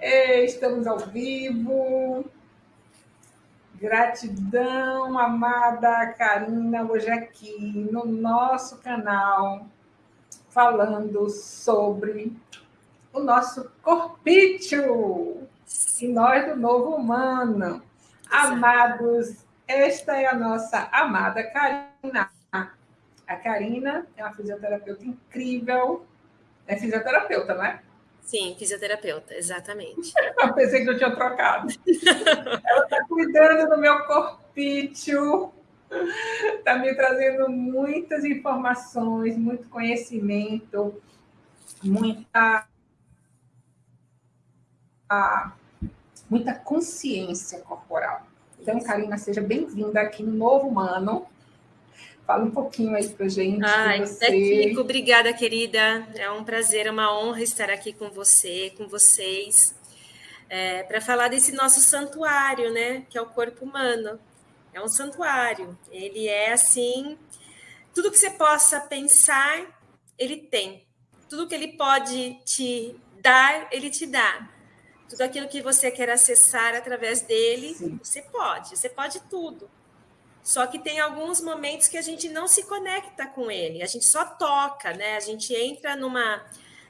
Estamos ao vivo. Gratidão, amada Karina, hoje aqui no nosso canal, falando sobre o nosso corpício e nós do novo humano. Amados, esta é a nossa amada Karina. A Karina é uma fisioterapeuta incrível. É fisioterapeuta, não é? Sim, fisioterapeuta, exatamente. Eu pensei que eu tinha trocado. Ela está cuidando do meu corpício, está me trazendo muitas informações, muito conhecimento, muita, muita consciência corporal. Então, Karina, seja bem-vinda aqui no Novo Humano. Fala um pouquinho aí para gente. Ai, você. obrigada, querida. É um prazer, é uma honra estar aqui com você, com vocês, é, para falar desse nosso santuário, né? Que é o corpo humano. É um santuário. Ele é assim, tudo que você possa pensar, ele tem. Tudo que ele pode te dar, ele te dá. Tudo aquilo que você quer acessar através dele, Sim. você pode. Você pode tudo. Só que tem alguns momentos que a gente não se conecta com ele, a gente só toca, né? A gente entra numa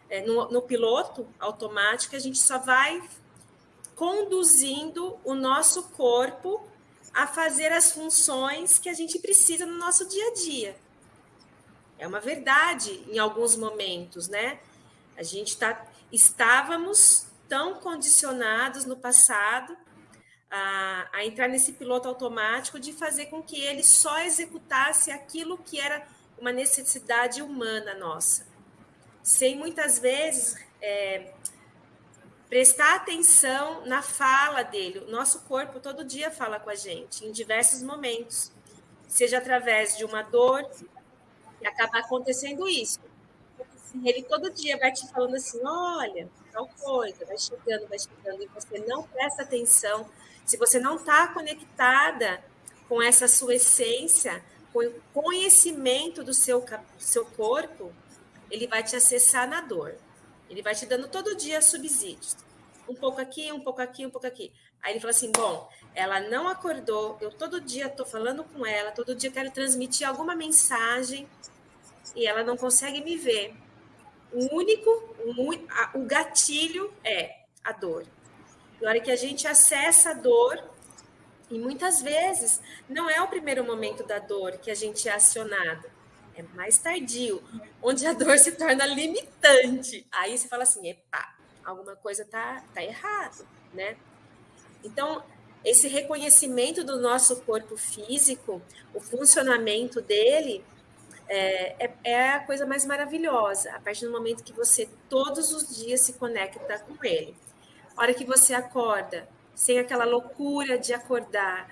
é, no, no piloto automático, a gente só vai conduzindo o nosso corpo a fazer as funções que a gente precisa no nosso dia a dia. É uma verdade em alguns momentos, né? A gente tá, estávamos tão condicionados no passado a, a, entrar nesse piloto automático de fazer com que ele só executasse aquilo que era uma necessidade humana nossa, sem muitas vezes é, prestar atenção na fala dele. O nosso corpo todo dia fala com a gente, em diversos momentos, seja através de uma dor, e acaba acontecendo isso. Ele todo dia vai te falando assim: olha, tal coisa, vai chegando, vai chegando, e você não presta atenção se você não está conectada com essa sua essência, com o conhecimento do seu, seu corpo, ele vai te acessar na dor. Ele vai te dando todo dia subsídios. Um pouco aqui, um pouco aqui, um pouco aqui. Aí ele fala assim: bom, ela não acordou, eu todo dia estou falando com ela, todo dia quero transmitir alguma mensagem e ela não consegue me ver. O único, o, o gatilho é a dor. Na hora que a gente acessa a dor, e muitas vezes não é o primeiro momento da dor que a gente é acionado, é mais tardio, onde a dor se torna limitante. Aí você fala assim, epa, alguma coisa tá, tá errado, né? Então, esse reconhecimento do nosso corpo físico, o funcionamento dele, é, é, é, a coisa mais maravilhosa, a partir do momento que você todos os dias se conecta com ele hora que você acorda, sem aquela loucura de acordar,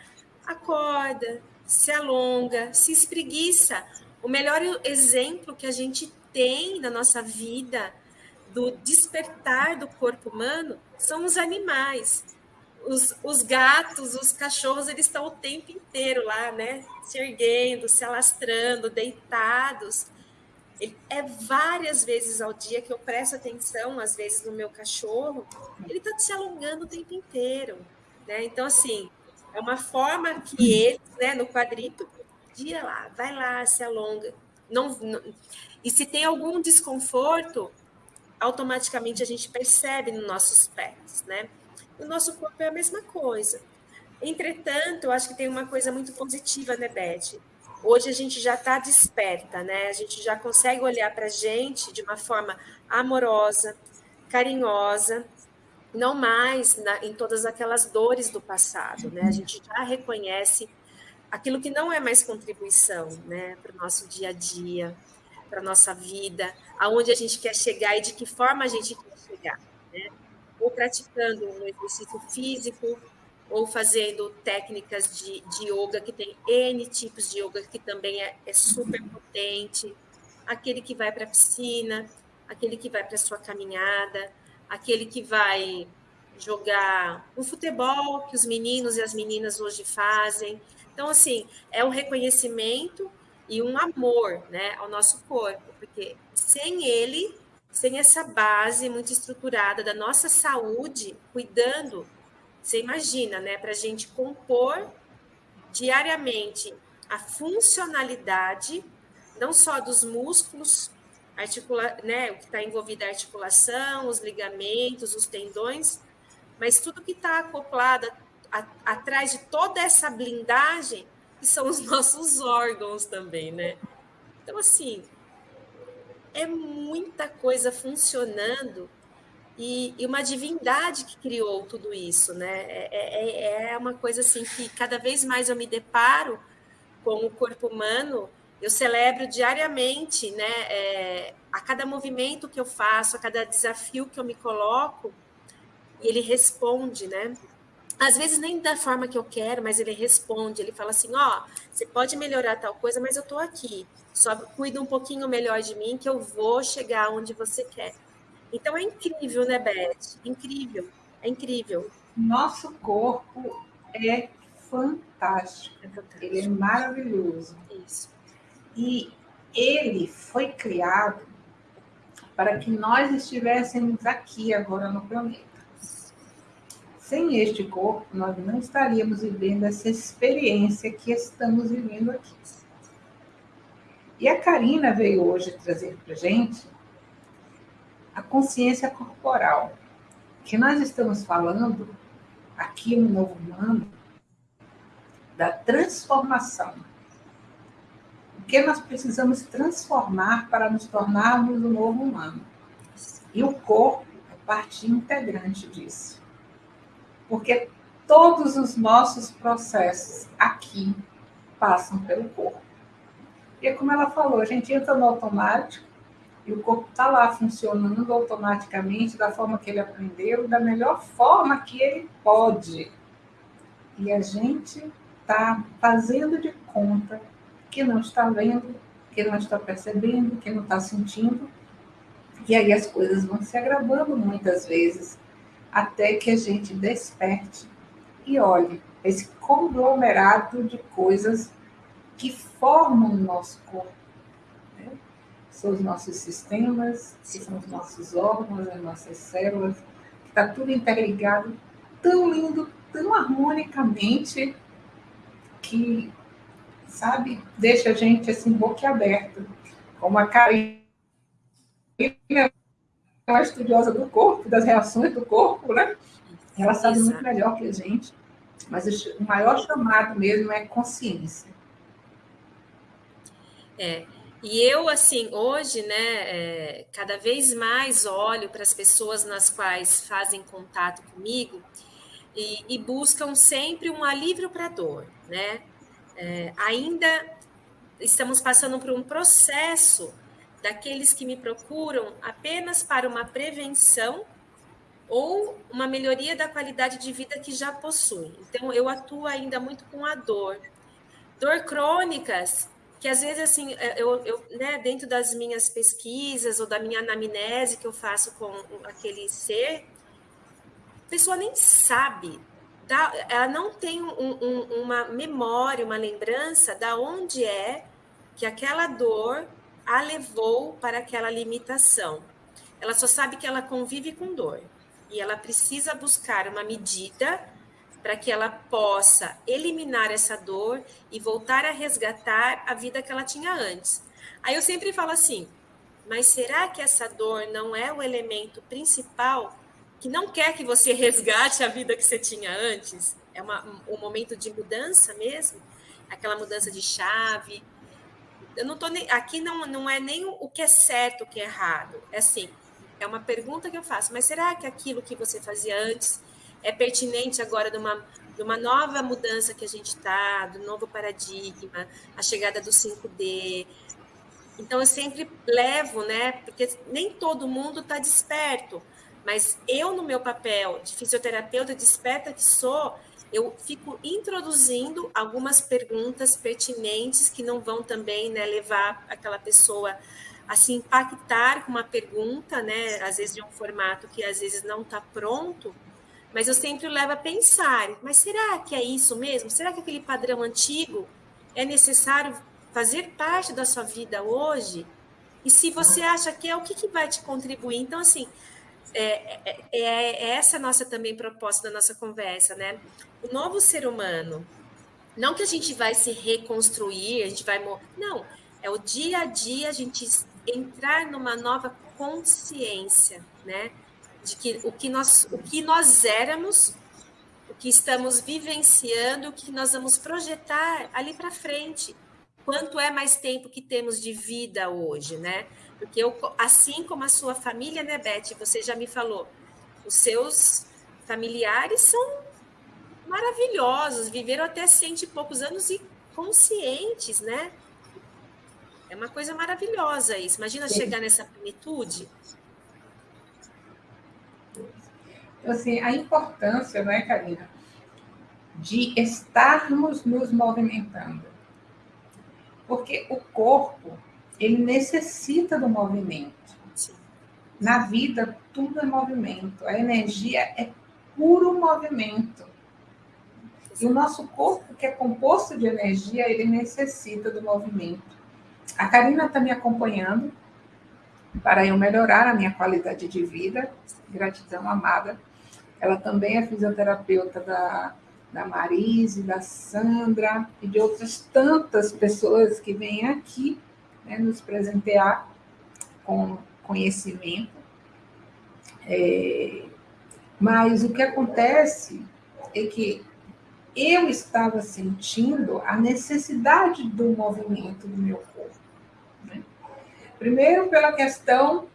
acorda, se alonga, se espreguiça. O melhor exemplo que a gente tem na nossa vida do despertar do corpo humano são os animais. Os, os gatos, os cachorros, eles estão o tempo inteiro lá, né? Se erguendo, se alastrando, deitados. É várias vezes ao dia que eu presto atenção, às vezes, no meu cachorro, ele está se alongando o tempo inteiro. Né? Então, assim, é uma forma que ele, né, no quadrito, dia lá, vai lá, se alonga. Não, não, e se tem algum desconforto, automaticamente a gente percebe nos nossos pés, né? O nosso corpo é a mesma coisa. Entretanto, eu acho que tem uma coisa muito positiva, né, Beth? Hoje a gente já está desperta, né? A gente já consegue olhar para a gente de uma forma amorosa, carinhosa, não mais na, em todas aquelas dores do passado, né? A gente já reconhece aquilo que não é mais contribuição, né, para o nosso dia a dia, para a nossa vida, aonde a gente quer chegar e de que forma a gente quer chegar, né? Ou praticando um exercício físico, ou fazendo técnicas de, de yoga, que tem N tipos de yoga, que também é, é super potente, aquele que vai para a piscina, aquele que vai para a sua caminhada, aquele que vai jogar o futebol que os meninos e as meninas hoje fazem. Então, assim, é um reconhecimento e um amor né, ao nosso corpo, porque sem ele, sem essa base muito estruturada da nossa saúde, cuidando, você imagina, né, para a gente compor diariamente a funcionalidade, não só dos músculos, articula, né, o que está envolvido a articulação, os ligamentos, os tendões, mas tudo que está acoplado a, a, atrás de toda essa blindagem, que são os nossos órgãos também, né? Então, assim, é muita coisa funcionando e, e, uma divindade que criou tudo isso, né? É, é, é, é uma coisa assim que cada vez mais eu me deparo com o corpo humano, eu celebro diariamente, né? É, a cada movimento que eu faço, a cada desafio que eu me coloco, ele responde, né? Às vezes nem da forma que eu quero, mas ele responde, ele fala assim, ó, oh, você pode melhorar tal coisa, mas eu tô aqui. Só cuida um pouquinho melhor de mim que eu vou chegar onde você quer. Então é incrível, né, Beth? Incrível, é incrível. Nosso corpo é fantástico. É fantástico. Ele é maravilhoso. Isso. E ele foi criado para que nós estivéssemos aqui agora no planeta. Sem este corpo, nós não estaríamos vivendo essa experiência que estamos vivendo aqui. E a Karina veio hoje trazer para gente a consciência corporal, que nós estamos falando aqui no Novo Humano da transformação. O que nós precisamos transformar para nos tornarmos o novo humano. E o corpo é parte integrante disso. Porque todos os nossos processos aqui passam pelo corpo. E é como ela falou, a gente entra no automático e o corpo está lá funcionando automaticamente da forma que ele aprendeu, da melhor forma que ele pode. E a gente está fazendo de conta que não está vendo, que não está percebendo, que não está sentindo. E aí as coisas vão se agravando muitas vezes, até que a gente desperte e olhe esse conglomerado de coisas que formam o nosso corpo são os nossos sistemas, que são os nossos órgãos, as nossas células, que está tudo interligado, tão lindo, tão harmonicamente, que, sabe, deixa a gente assim, boquiaberta. Como a Karina é uma estudiosa do corpo, das reações do corpo, né? Ela sabe muito melhor que a gente. Mas o maior chamado mesmo é consciência. É, e eu, assim, hoje, né, é, cada vez mais olho para as pessoas nas quais fazem contato comigo e, e buscam sempre um alívio para a dor, né? É, ainda estamos passando por um processo daqueles que me procuram apenas para uma prevenção ou uma melhoria da qualidade de vida que já possuem. Então, eu atuo ainda muito com a dor. Dor crônicas que às vezes assim é, eu, eu né, dentro das minhas pesquisas ou da minha anamnese que eu faço com aquele ser a pessoa nem sabe da, ela não tem um, um, uma memória uma lembrança da onde é que aquela dor a levou para aquela limitação. Ela só sabe que ela convive com dor e ela precisa buscar uma medida para que ela possa eliminar essa dor e voltar a resgatar a vida que ela tinha antes. Aí eu sempre falo assim: mas será que essa dor não é o elemento principal que não quer que você resgate a vida que você tinha antes? É uma, um momento de mudança mesmo? Aquela mudança de chave. Eu não tô nem, aqui não, não é nem o que é certo, o que é errado. É assim, é uma pergunta que eu faço, mas será que aquilo que você fazia antes é pertinente agora de uma, de uma nova mudança que a gente está, do novo paradigma, a chegada do 5D. Então, eu sempre levo, né? Porque nem todo mundo está desperto, mas eu, no meu papel de fisioterapeuta desperta que sou, eu fico introduzindo algumas perguntas pertinentes que não vão também né, levar aquela pessoa a se impactar com uma pergunta, né? Às vezes de um formato que às vezes não está pronto, mas eu sempre levo a pensar: mas será que é isso mesmo? Será que aquele padrão antigo é necessário fazer parte da sua vida hoje? E se você acha que é o que, que vai te contribuir. Então, assim, é, é, é, é essa a nossa também proposta da nossa conversa, né? O novo ser humano, não que a gente vai se reconstruir, a gente vai. Não, é o dia a dia a gente entrar numa nova consciência, né? De que o que nós, o que nós éramos, o que estamos vivenciando, o que nós vamos projetar ali para frente quanto é mais tempo que temos de vida hoje, né? Porque eu, assim como a sua família, né, Beth? Você já me falou, os seus familiares são maravilhosos, viveram até cento e poucos anos e conscientes, né? É uma coisa maravilhosa isso. Imagina Sim. chegar nessa plenitude. Assim, a importância, não é, Karina, de estarmos nos movimentando. Porque o corpo, ele necessita do movimento. Sim. Na vida, tudo é movimento. A energia é puro movimento. E o nosso corpo, que é composto de energia, ele necessita do movimento. A Karina está me acompanhando para eu melhorar a minha qualidade de vida. Gratidão, amada. Ela também é fisioterapeuta da da Marise, da Sandra e de outras tantas pessoas que vêm aqui né, nos presentear com conhecimento. É, mas o que acontece é que eu estava sentindo a necessidade do movimento do meu corpo. Né? Primeiro, pela questão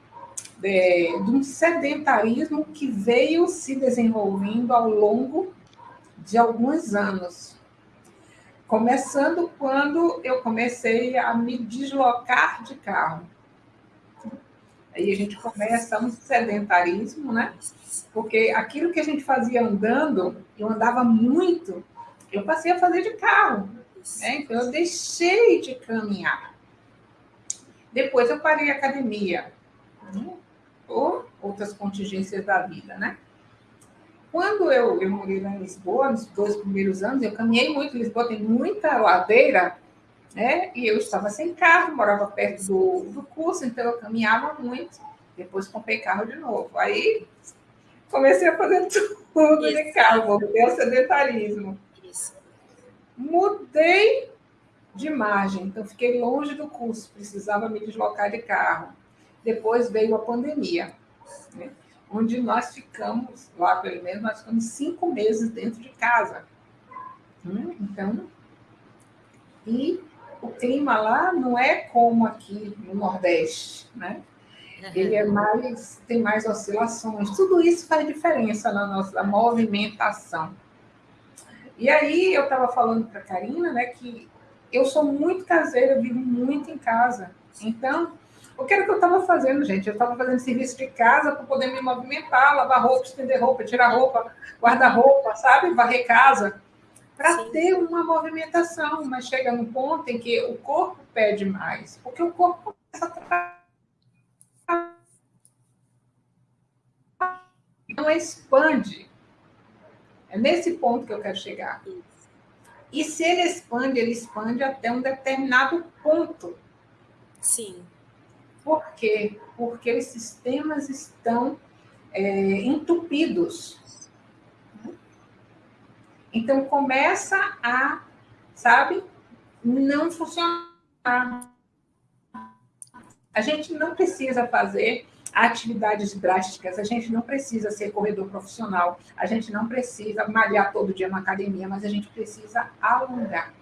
de, de um sedentarismo que veio se desenvolvendo ao longo de alguns anos. Começando quando eu comecei a me deslocar de carro. Aí a gente começa um sedentarismo, né? Porque aquilo que a gente fazia andando, eu andava muito, eu passei a fazer de carro. Né? Então eu deixei de caminhar. Depois eu parei a academia? Por outras contingências da vida, né? Quando eu, eu morei lá em Lisboa, nos dois primeiros anos, eu caminhei muito. Lisboa tem muita ladeira, né? E eu estava sem carro, morava perto do, do curso, então eu caminhava muito. Depois comprei carro de novo. Aí comecei a fazer tudo Isso. de carro, voltei ao sedentarismo. Isso. Mudei de margem, então fiquei longe do curso, precisava me deslocar de carro. Depois veio a pandemia. Né? onde nós ficamos, lá pelo menos, nós ficamos cinco meses dentro de casa. Hum, então, e o clima lá não é como aqui no Nordeste, né? Ele é mais, tem mais oscilações. Tudo isso faz diferença na nossa movimentação. E aí eu estava falando para a Karina, né, que eu sou muito caseira, vivo muito em casa. Então, o que era que eu estava fazendo, gente? Eu estava fazendo serviço de casa para poder me movimentar, lavar roupa, estender roupa, tirar roupa, guardar roupa, sabe? Varrer casa. Para ter uma movimentação, mas chega num ponto em que o corpo pede mais, porque o corpo começa a não expande. É nesse ponto que eu quero chegar. E se ele expande, ele expande até um determinado ponto. Sim. Por quê? Porque os sistemas estão é, entupidos. Então, começa a, sabe, não funcionar. A gente não precisa fazer atividades drásticas, a gente não precisa ser corredor profissional, a gente não precisa malhar todo dia na academia, mas a gente precisa alongar.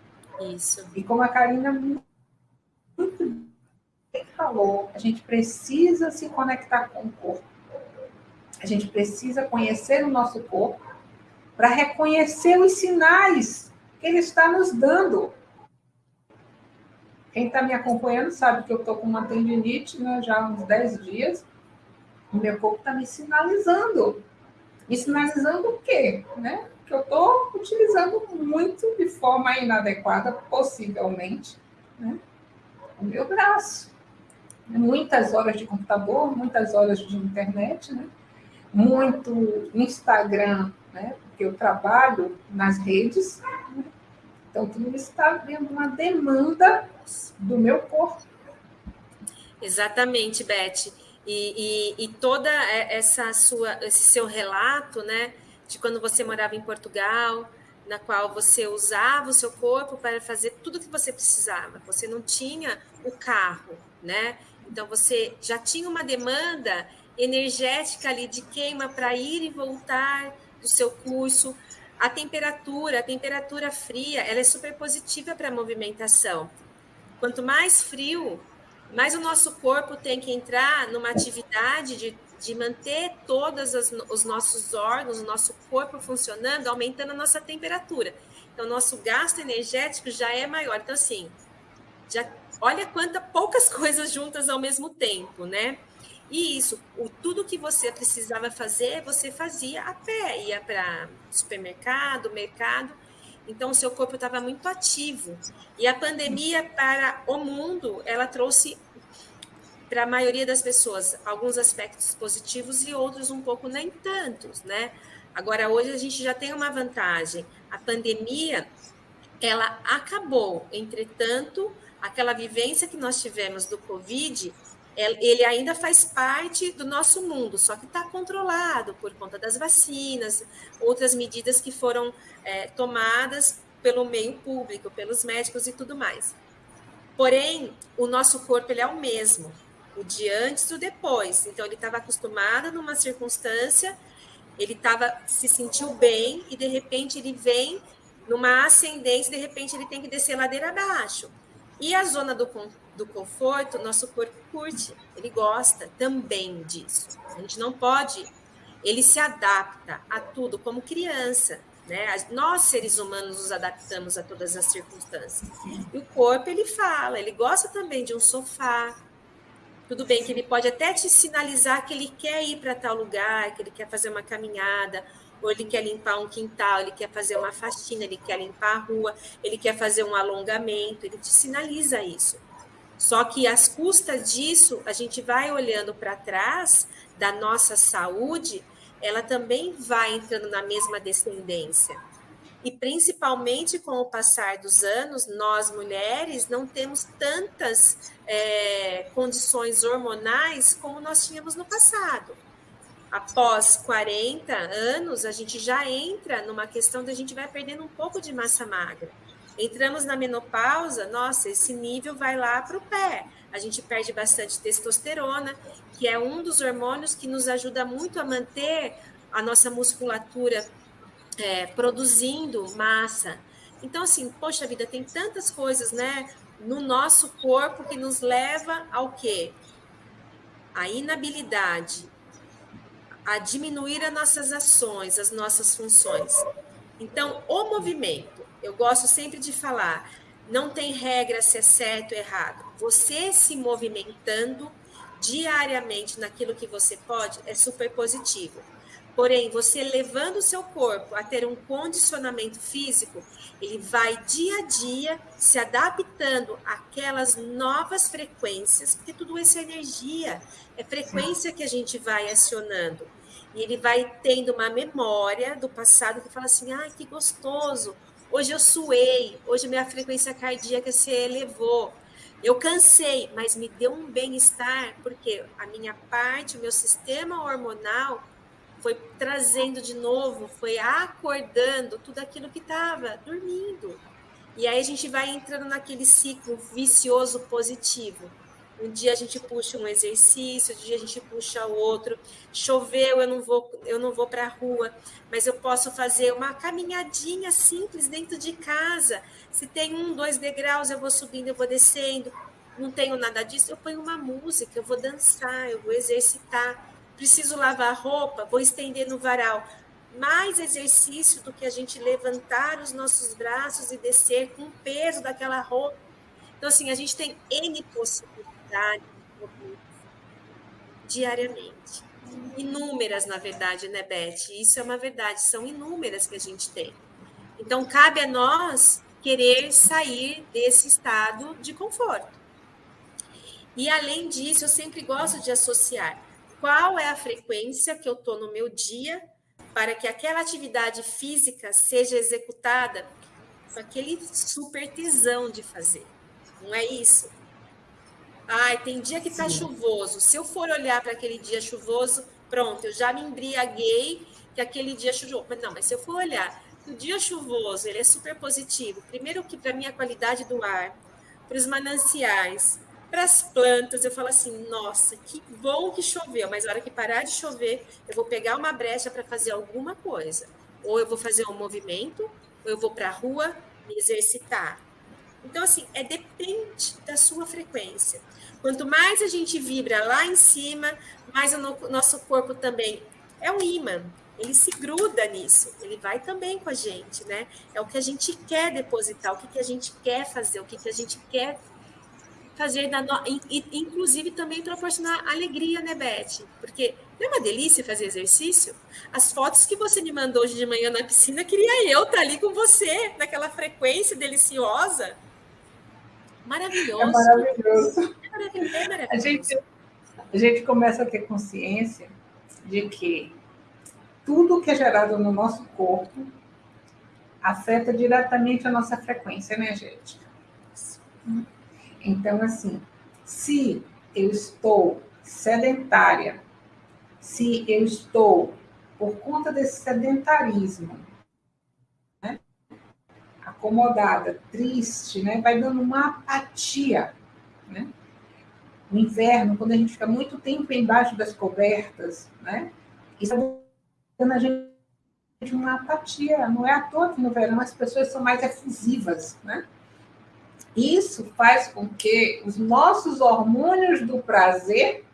Isso. E como a Karina muito falou, a gente precisa se conectar com o corpo. A gente precisa conhecer o nosso corpo para reconhecer os sinais que ele está nos dando. Quem está me acompanhando sabe que eu estou com uma tendinite né, já há uns 10 dias. O meu corpo está me sinalizando. Me sinalizando o quê? Né? Que eu estou utilizando muito de forma inadequada, possivelmente, né? o meu braço muitas horas de computador, muitas horas de internet, né? muito Instagram, né? porque eu trabalho nas redes. Né? Então, tudo isso está vendo uma demanda do meu corpo. Exatamente, Beth. E, e, e, toda essa sua, esse seu relato, né, de quando você morava em Portugal, na qual você usava o seu corpo para fazer tudo o que você precisava. Você não tinha o carro, né? Então você já tinha uma demanda energética ali de queima para ir e voltar do seu curso. A temperatura, a temperatura fria, ela é super positiva para a movimentação. Quanto mais frio, mais o nosso corpo tem que entrar numa atividade de, de manter todos os nossos órgãos, o nosso corpo funcionando, aumentando a nossa temperatura. Então, nosso gasto energético já é maior. Então, assim, já olha quanta poucas coisas juntas ao mesmo tempo, né? E isso, o, tudo que você precisava fazer, você fazia a pé, ia para supermercado, mercado. Então, o seu corpo estava muito ativo. E a pandemia para o mundo, ela trouxe para a maioria das pessoas alguns aspectos positivos e outros um pouco nem tantos, né? Agora, hoje a gente já tem uma vantagem. A pandemia, ela acabou. Entretanto, aquela vivência que nós tivemos do Covid, ele ainda faz parte do nosso mundo, só que está controlado por conta das vacinas, outras medidas que foram é, tomadas pelo meio público, pelos médicos e tudo mais. Porém, o nosso corpo ele é o mesmo, o de antes e o depois. Então, ele estava acostumado numa circunstância, ele tava, se sentiu bem e de repente ele vem numa ascendência, de repente ele tem que descer ladeira abaixo. E a zona do, do conforto, nosso corpo curte, ele gosta também disso. A gente não pode, ele se adapta a tudo como criança. Né? Nós, seres humanos, nos adaptamos a todas as circunstâncias. E o corpo, ele fala, ele gosta também de um sofá. Tudo bem que ele pode até te sinalizar que ele quer ir para tal lugar, que ele quer fazer uma caminhada, ou ele quer limpar um quintal, ele quer fazer uma faxina, ele quer limpar a rua, ele quer fazer um alongamento, ele te sinaliza isso. Só que às custas disso, a gente vai olhando para trás da nossa saúde, ela também vai entrando na mesma descendência. E principalmente com o passar dos anos, nós mulheres não temos tantas é, condições hormonais como nós tínhamos no passado após 40 anos, a gente já entra numa questão da gente vai perdendo um pouco de massa magra. Entramos na menopausa, nossa, esse nível vai lá para o pé. A gente perde bastante testosterona, que é um dos hormônios que nos ajuda muito a manter a nossa musculatura é, produzindo massa. Então, assim, poxa vida, tem tantas coisas, né, no nosso corpo que nos leva ao quê? A inabilidade, a diminuir as nossas ações, as nossas funções. Então, o movimento, eu gosto sempre de falar, não tem regra se é certo ou errado. Você se movimentando diariamente naquilo que você pode é super positivo. Porém, você levando o seu corpo a ter um condicionamento físico, ele vai dia a dia se adaptando àquelas novas frequências, porque tudo isso é energia, é frequência que a gente vai acionando. E ele vai tendo uma memória do passado que fala assim: ai, que gostoso, hoje eu suei, hoje minha frequência cardíaca se elevou. Eu cansei, mas me deu um bem-estar, porque a minha parte, o meu sistema hormonal foi trazendo de novo, foi acordando tudo aquilo que estava dormindo. E aí a gente vai entrando naquele ciclo vicioso positivo. Um dia a gente puxa um exercício, um dia a gente puxa outro. Choveu, eu não vou, eu não vou para a rua, mas eu posso fazer uma caminhadinha simples dentro de casa. Se tem um, dois degraus, eu vou subindo, eu vou descendo. Não tenho nada disso, eu ponho uma música, eu vou dançar, eu vou exercitar. Preciso lavar roupa, vou estender no varal. Mais exercício do que a gente levantar os nossos braços e descer com o peso daquela roupa. Então, assim, a gente tem N possibilidades diariamente. Inúmeras, na verdade, né, Beth? Isso é uma verdade, são inúmeras que a gente tem. Então, cabe a nós querer sair desse estado de conforto. E, além disso, eu sempre gosto de associar qual é a frequência que eu estou no meu dia para que aquela atividade física seja executada com aquele super tesão de fazer. Não é isso? Ai, tem dia que tá Sim. chuvoso. Se eu for olhar para aquele dia chuvoso, pronto, eu já me embriaguei que aquele dia chuvoso. Mas não, mas se eu for olhar, o dia chuvoso, ele é super positivo. Primeiro que para minha qualidade do ar, para os mananciais, para as plantas, eu falo assim, nossa, que bom que choveu, mas na hora que parar de chover, eu vou pegar uma brecha para fazer alguma coisa. Ou eu vou fazer um movimento, ou eu vou para a rua me exercitar. Então, assim, é depende da sua frequência. Quanto mais a gente vibra lá em cima, mais o nosso corpo também é um imã. Ele se gruda nisso, ele vai também com a gente, né? É o que a gente quer depositar, o que, que a gente quer fazer, o que, que a gente quer fazer, da no... inclusive também proporcionar alegria, né, Beth? Porque não é uma delícia fazer exercício? As fotos que você me mandou hoje de manhã na piscina, queria eu estar ali com você, naquela frequência deliciosa. Maravilhoso. É maravilhoso. É maravilhoso. É maravilhoso. A, gente, a gente começa a ter consciência de que tudo que é gerado no nosso corpo afeta diretamente a nossa frequência energética. Então, assim, se eu estou sedentária, se eu estou, por conta desse sedentarismo, acomodada, triste, né, vai dando uma apatia. Né? No inverno, quando a gente fica muito tempo embaixo das cobertas, né, isso vai dando a gente uma apatia. Não é à toa que no verão as pessoas são mais efusivas, né? Isso faz com que os nossos hormônios do prazer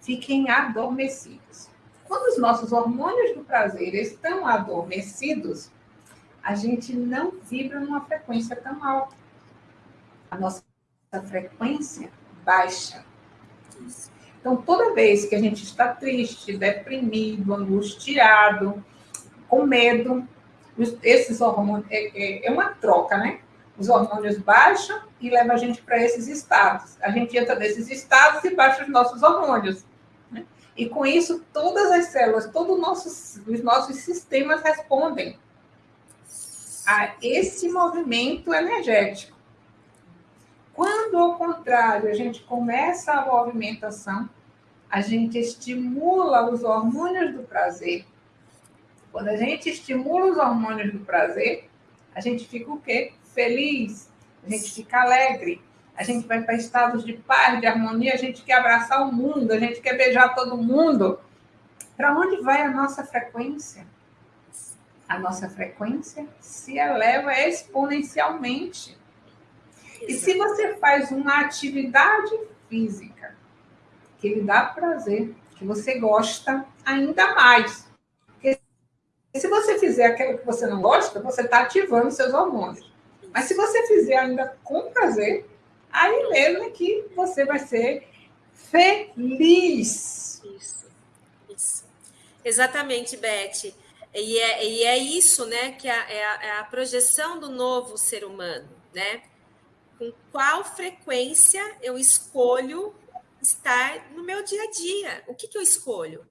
fiquem adormecidos. Quando os nossos hormônios do prazer estão adormecidos, a gente não vibra numa frequência tão alta. A nossa frequência baixa. Então, toda vez que a gente está triste, deprimido, angustiado, com medo, esses hormônios, é, é, é uma troca, né? Os hormônios baixam e levam a gente para esses estados. A gente entra nesses estados e baixa os nossos hormônios. Né? E com isso, todas as células, todos nossos, os nossos sistemas respondem a esse movimento energético. Quando, ao contrário, a gente começa a movimentação, a gente estimula os hormônios do prazer. Quando a gente estimula os hormônios do prazer, a gente fica o quê? feliz, a gente fica alegre, a gente vai para estados de paz, de harmonia, a gente quer abraçar o mundo, a gente quer beijar todo mundo. Para onde vai a nossa frequência? A nossa frequência se eleva exponencialmente. E se você faz uma atividade física que lhe dá prazer, que você gosta ainda mais. Porque se você fizer aquilo que você não gosta, você está ativando seus hormônios. Mas se você fizer ainda com prazer, aí mesmo é que você vai ser feliz. Isso, isso. Exatamente, Beth. E é, e é isso, né, que é a, é a projeção do novo ser humano, né? Com qual frequência eu escolho estar no meu dia a dia? O que, que eu escolho?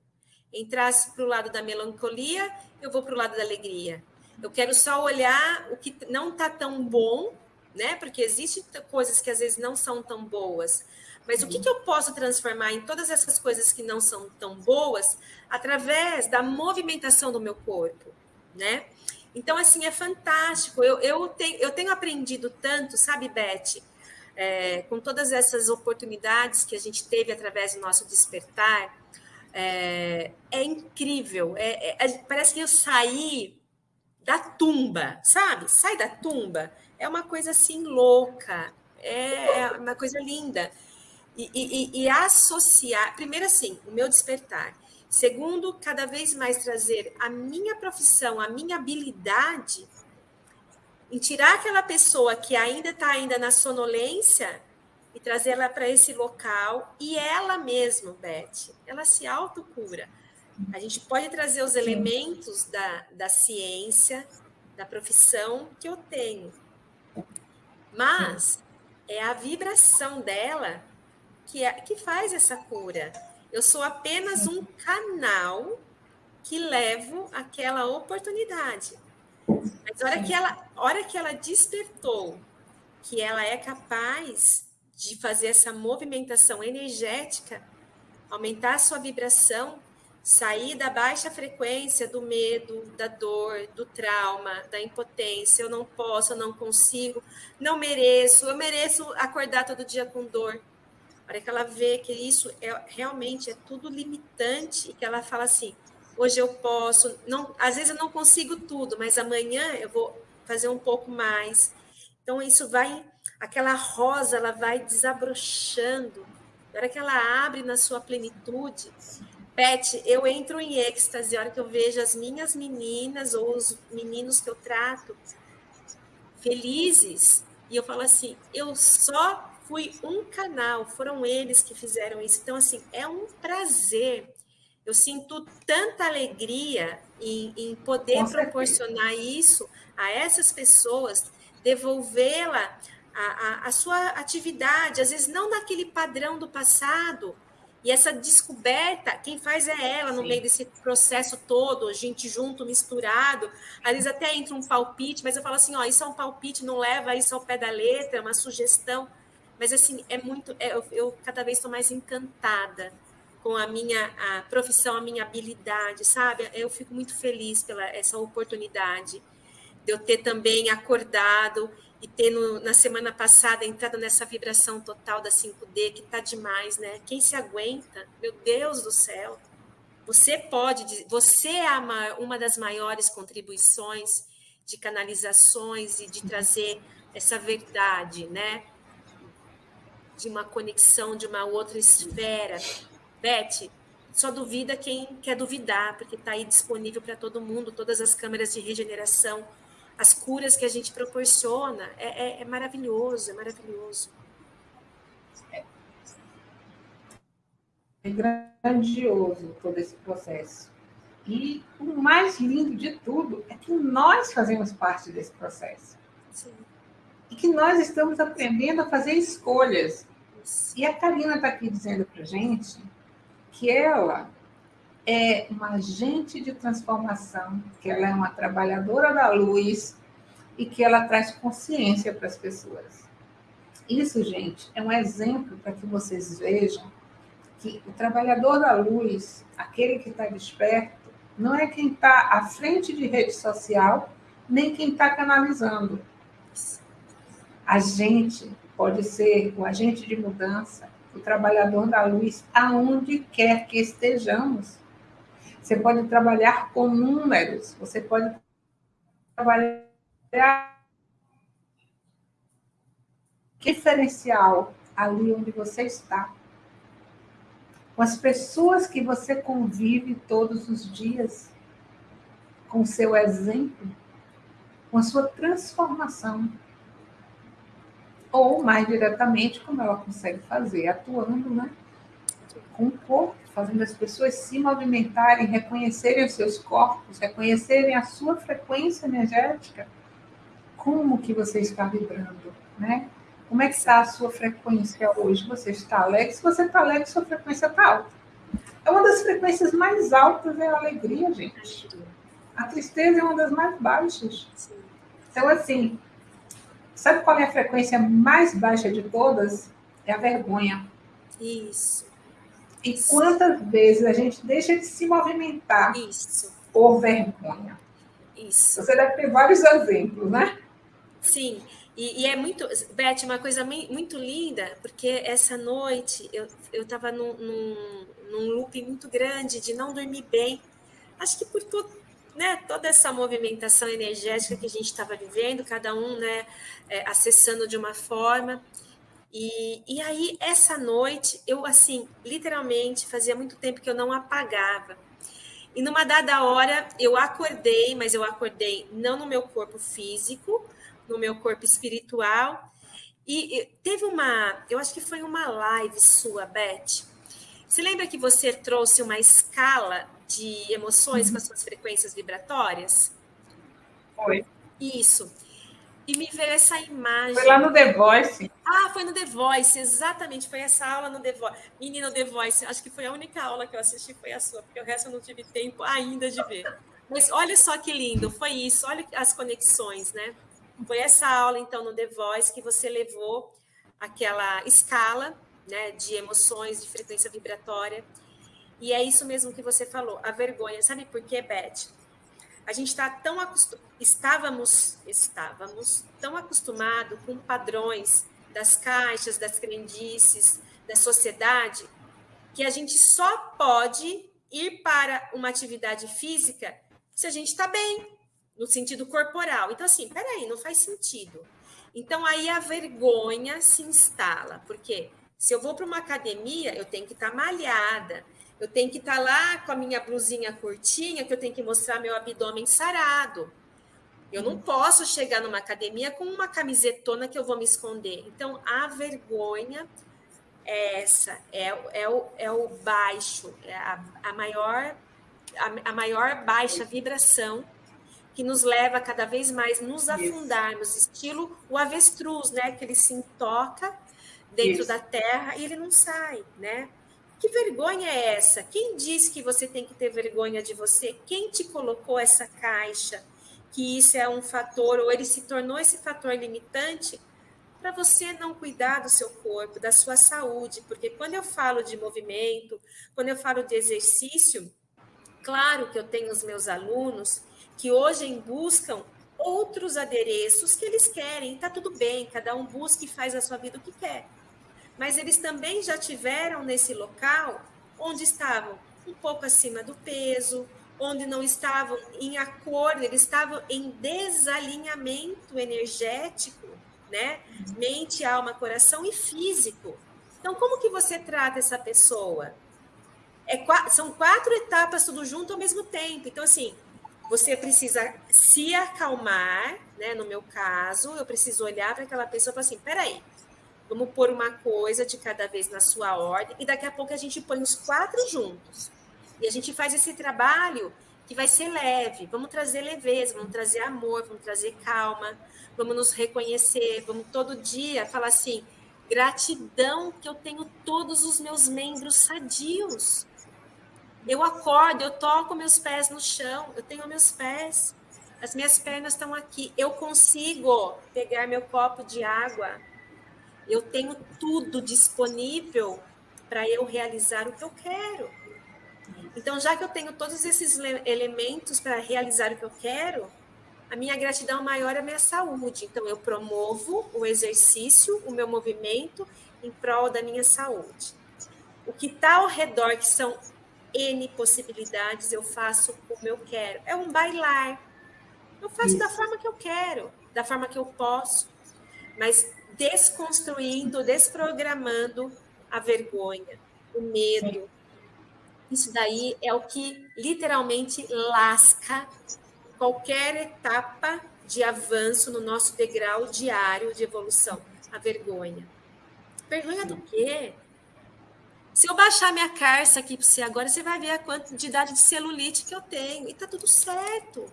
Entrar para o lado da melancolia, eu vou para o lado da alegria eu quero só olhar o que não está tão bom, né? Porque existem coisas que às vezes não são tão boas. Mas o que, que eu posso transformar em todas essas coisas que não são tão boas através da movimentação do meu corpo, né? Então, assim, é fantástico. Eu, eu, tenho, eu tenho aprendido tanto, sabe, Beth? É, com todas essas oportunidades que a gente teve através do nosso despertar, é, é incrível. É, é parece que eu saí da tumba, sabe? Sai da tumba. É uma coisa assim louca, é, é uma coisa linda. E, e, e, associar, primeiro assim, o meu despertar. Segundo, cada vez mais trazer a minha profissão, a minha habilidade em tirar aquela pessoa que ainda está ainda na sonolência e trazê-la para esse local e ela mesma, Beth, ela se autocura. A gente pode trazer os elementos da, da ciência, da profissão que eu tenho, mas é a vibração dela que, é, que faz essa cura. Eu sou apenas um canal que levo aquela oportunidade. Mas hora que ela, hora que ela despertou que ela é capaz de fazer essa movimentação energética, aumentar a sua vibração, sair da baixa frequência do medo, da dor, do trauma, da impotência, eu não posso, eu não consigo, não mereço, eu mereço acordar todo dia com dor. Hora que ela vê que isso é realmente é tudo limitante e que ela fala assim, hoje eu posso, não, às vezes eu não consigo tudo, mas amanhã eu vou fazer um pouco mais. Então isso vai, aquela rosa, ela vai desabrochando. Na hora que ela abre na sua plenitude, Beth, eu entro em êxtase a hora que eu vejo as minhas meninas ou os meninos que eu trato felizes e eu falo assim, eu só fui um canal, foram eles que fizeram isso. Então, assim, é um prazer eu sinto tanta alegria em, em poder Com proporcionar certeza. isso a essas pessoas, devolvê-la a, a, a, sua atividade, às vezes não naquele padrão do passado. E essa descoberta, quem faz é ela no Sim. meio desse processo todo, gente junto, misturado. Às vezes até entra um palpite, mas eu falo assim: ó, isso é um palpite, não leva isso ao pé da letra, é uma sugestão. Mas assim, é muito. É, eu, eu cada vez estou mais encantada com a minha a profissão, a minha habilidade, sabe? Eu fico muito feliz pela essa oportunidade de eu ter também acordado e ter no, na semana passada entrado nessa vibração total da 5D, que tá demais, né? Quem se aguenta? Meu Deus do céu! Você pode, você é uma das maiores contribuições de canalizações e de trazer essa verdade, né? De uma conexão de uma outra esfera Beth, só duvida quem quer duvidar, porque está aí disponível para todo mundo, todas as câmeras de regeneração, as curas que a gente proporciona. É, é, é maravilhoso, é maravilhoso. É grandioso todo esse processo. E o mais lindo de tudo é que nós fazemos parte desse processo. Sim. E que nós estamos aprendendo a fazer escolhas. E a Karina está aqui dizendo para gente que ela é uma agente de transformação, que ela é uma trabalhadora da luz e que ela traz consciência para as pessoas. Isso, gente, é um exemplo para que vocês vejam que o trabalhador da luz, aquele que está desperto, não é quem está à frente de rede social, nem quem está canalizando. A gente pode ser o agente de mudança, o trabalhador da luz, aonde quer que estejamos. Você pode trabalhar com números, você pode trabalhar diferencial ali onde você está. Com as pessoas que você convive todos os dias, com seu exemplo, com a sua transformação ou mais diretamente, como ela consegue fazer, atuando né, com o corpo, fazendo as pessoas se movimentarem, reconhecerem os seus corpos, reconhecerem a sua frequência energética, como que você está vibrando, né? Como é que está a sua frequência hoje? Você está alegre? Se você está alegre, sua frequência está alta. É uma das frequências mais altas é a alegria, gente. A tristeza é uma das mais baixas. Então, assim, Sabe qual é a frequência mais baixa de todas? É a vergonha. Isso. E Isso. quantas vezes a gente deixa de se movimentar Isso. por vergonha? Isso. Você deve ter vários exemplos, né? Sim. E, e, é muito, Beth, uma coisa muito linda, porque essa noite eu estava num, num, num loop muito grande de não dormir bem. Acho que por todo, né, toda essa movimentação energética que a gente estava vivendo, cada um né, é, acessando de uma forma. E, e aí, essa noite, eu, assim, literalmente, fazia muito tempo que eu não apagava. E numa dada hora, eu acordei, mas eu acordei não no meu corpo físico, no meu corpo espiritual. E, e teve uma, eu acho que foi uma live sua, Beth. Você lembra que você trouxe uma escala de emoções uhum. com as suas frequências vibratórias? Foi. Isso. E me veio essa imagem. Foi lá no The Voice. Ah, foi no The Voice, exatamente. Foi essa aula no The Voice. Menina, The Voice, acho que foi a única aula que eu assisti, foi a sua, porque o resto eu não tive tempo ainda de ver. Mas olha só que lindo, foi isso, olha as conexões, né? Foi essa aula, então, no The Voice que você levou aquela escala né, de emoções, de frequência vibratória. E é isso mesmo que você falou, a vergonha. Sabe por quê, Beth? A gente está tão acostumado, estávamos, estávamos tão acostumado com padrões das caixas, das crendices, da sociedade, que a gente só pode ir para uma atividade física se a gente está bem, no sentido corporal. Então, assim, peraí, não faz sentido. Então, aí a vergonha se instala, porque se eu vou para uma academia, eu tenho que estar tá malhada, eu tenho que estar tá lá com a minha blusinha curtinha, que eu tenho que mostrar meu abdômen sarado. Eu não posso chegar numa academia com uma camisetona que eu vou me esconder. Então, a vergonha é essa, é, é, o, é o baixo, é a, a maior a, a maior baixa vibração que nos leva cada vez mais nos afundarmos, estilo o avestruz, né? Que ele se intoca dentro Isso. da terra e ele não sai, né? Que vergonha é essa? Quem disse que você tem que ter vergonha de você? Quem te colocou essa caixa? Que isso é um fator, ou ele se tornou esse fator limitante para você não cuidar do seu corpo, da sua saúde, porque quando eu falo de movimento, quando eu falo de exercício, claro que eu tenho os meus alunos que hoje buscam outros adereços que eles querem, está tudo bem, cada um busca e faz a sua vida o que quer mas eles também já tiveram nesse local onde estavam um pouco acima do peso, onde não estavam em acordo, eles estavam em desalinhamento energético, né? Mente, alma, coração e físico. Então, como que você trata essa pessoa? É, são quatro etapas tudo junto ao mesmo tempo. Então, assim, você precisa se acalmar, né? No meu caso, eu preciso olhar para aquela pessoa e falar assim: peraí, Vamos pôr uma coisa de cada vez na sua ordem e daqui a pouco a gente põe os quatro juntos. E a gente faz esse trabalho que vai ser leve. Vamos trazer leveza, vamos trazer amor, vamos trazer calma, vamos nos reconhecer, vamos todo dia falar assim: gratidão que eu tenho todos os meus membros sadios. Eu acordo, eu toco meus pés no chão, eu tenho meus pés, as minhas pernas estão aqui, eu consigo pegar meu copo de água, eu tenho tudo disponível para eu realizar o que eu quero. Então, já que eu tenho todos esses elementos para realizar o que eu quero, a minha gratidão maior é a minha saúde. Então, eu promovo o exercício, o meu movimento em prol da minha saúde. O que está ao redor, que são N possibilidades, eu faço como eu quero. É um bailar. Eu faço Isso. da forma que eu quero, da forma que eu posso. Mas desconstruindo, desprogramando a vergonha, o medo. Isso daí é o que literalmente lasca qualquer etapa de avanço no nosso degrau diário de evolução, a vergonha. Vergonha do quê? Se eu baixar minha carça aqui para você agora, você vai ver a quantidade de celulite que eu tenho. E tá tudo certo.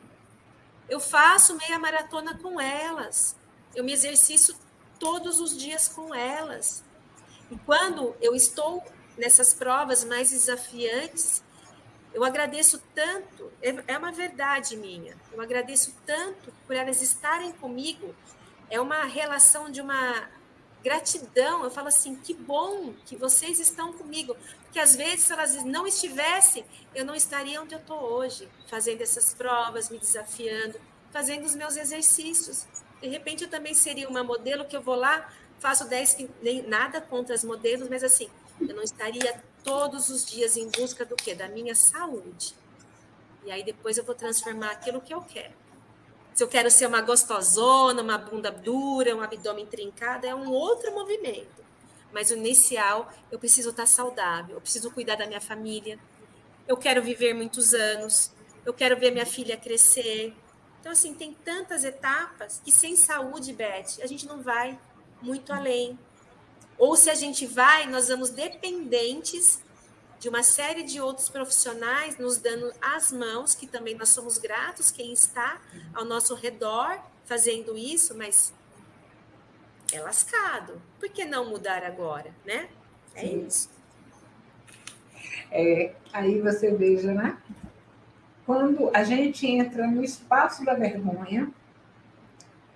Eu faço meia maratona com elas. Eu me exercito todos os dias com elas. E quando eu estou nessas provas mais desafiantes, eu agradeço tanto, é, é uma verdade minha, eu agradeço tanto por elas estarem comigo, é uma relação de uma gratidão. Eu falo assim: que bom que vocês estão comigo, porque às vezes, se elas não estivessem, eu não estaria onde eu estou hoje, fazendo essas provas, me desafiando, fazendo os meus exercícios. De repente, eu também seria uma modelo que eu vou lá, faço 10, nem nada contra as modelos, mas assim, eu não estaria todos os dias em busca do quê? Da minha saúde. E aí depois eu vou transformar aquilo que eu quero. Se eu quero ser uma gostosona, uma bunda dura, um abdômen trincado, é um outro movimento. Mas o inicial, eu preciso estar saudável, eu preciso cuidar da minha família. Eu quero viver muitos anos, eu quero ver minha filha crescer, então, assim, tem tantas etapas que sem saúde, Beth, a gente não vai muito além. Ou se a gente vai, nós vamos dependentes de uma série de outros profissionais nos dando as mãos, que também nós somos gratos, quem está ao nosso redor fazendo isso, mas é lascado. Por que não mudar agora, né? É Sim. isso. É, aí você veja, né? Quando a gente entra no espaço da vergonha,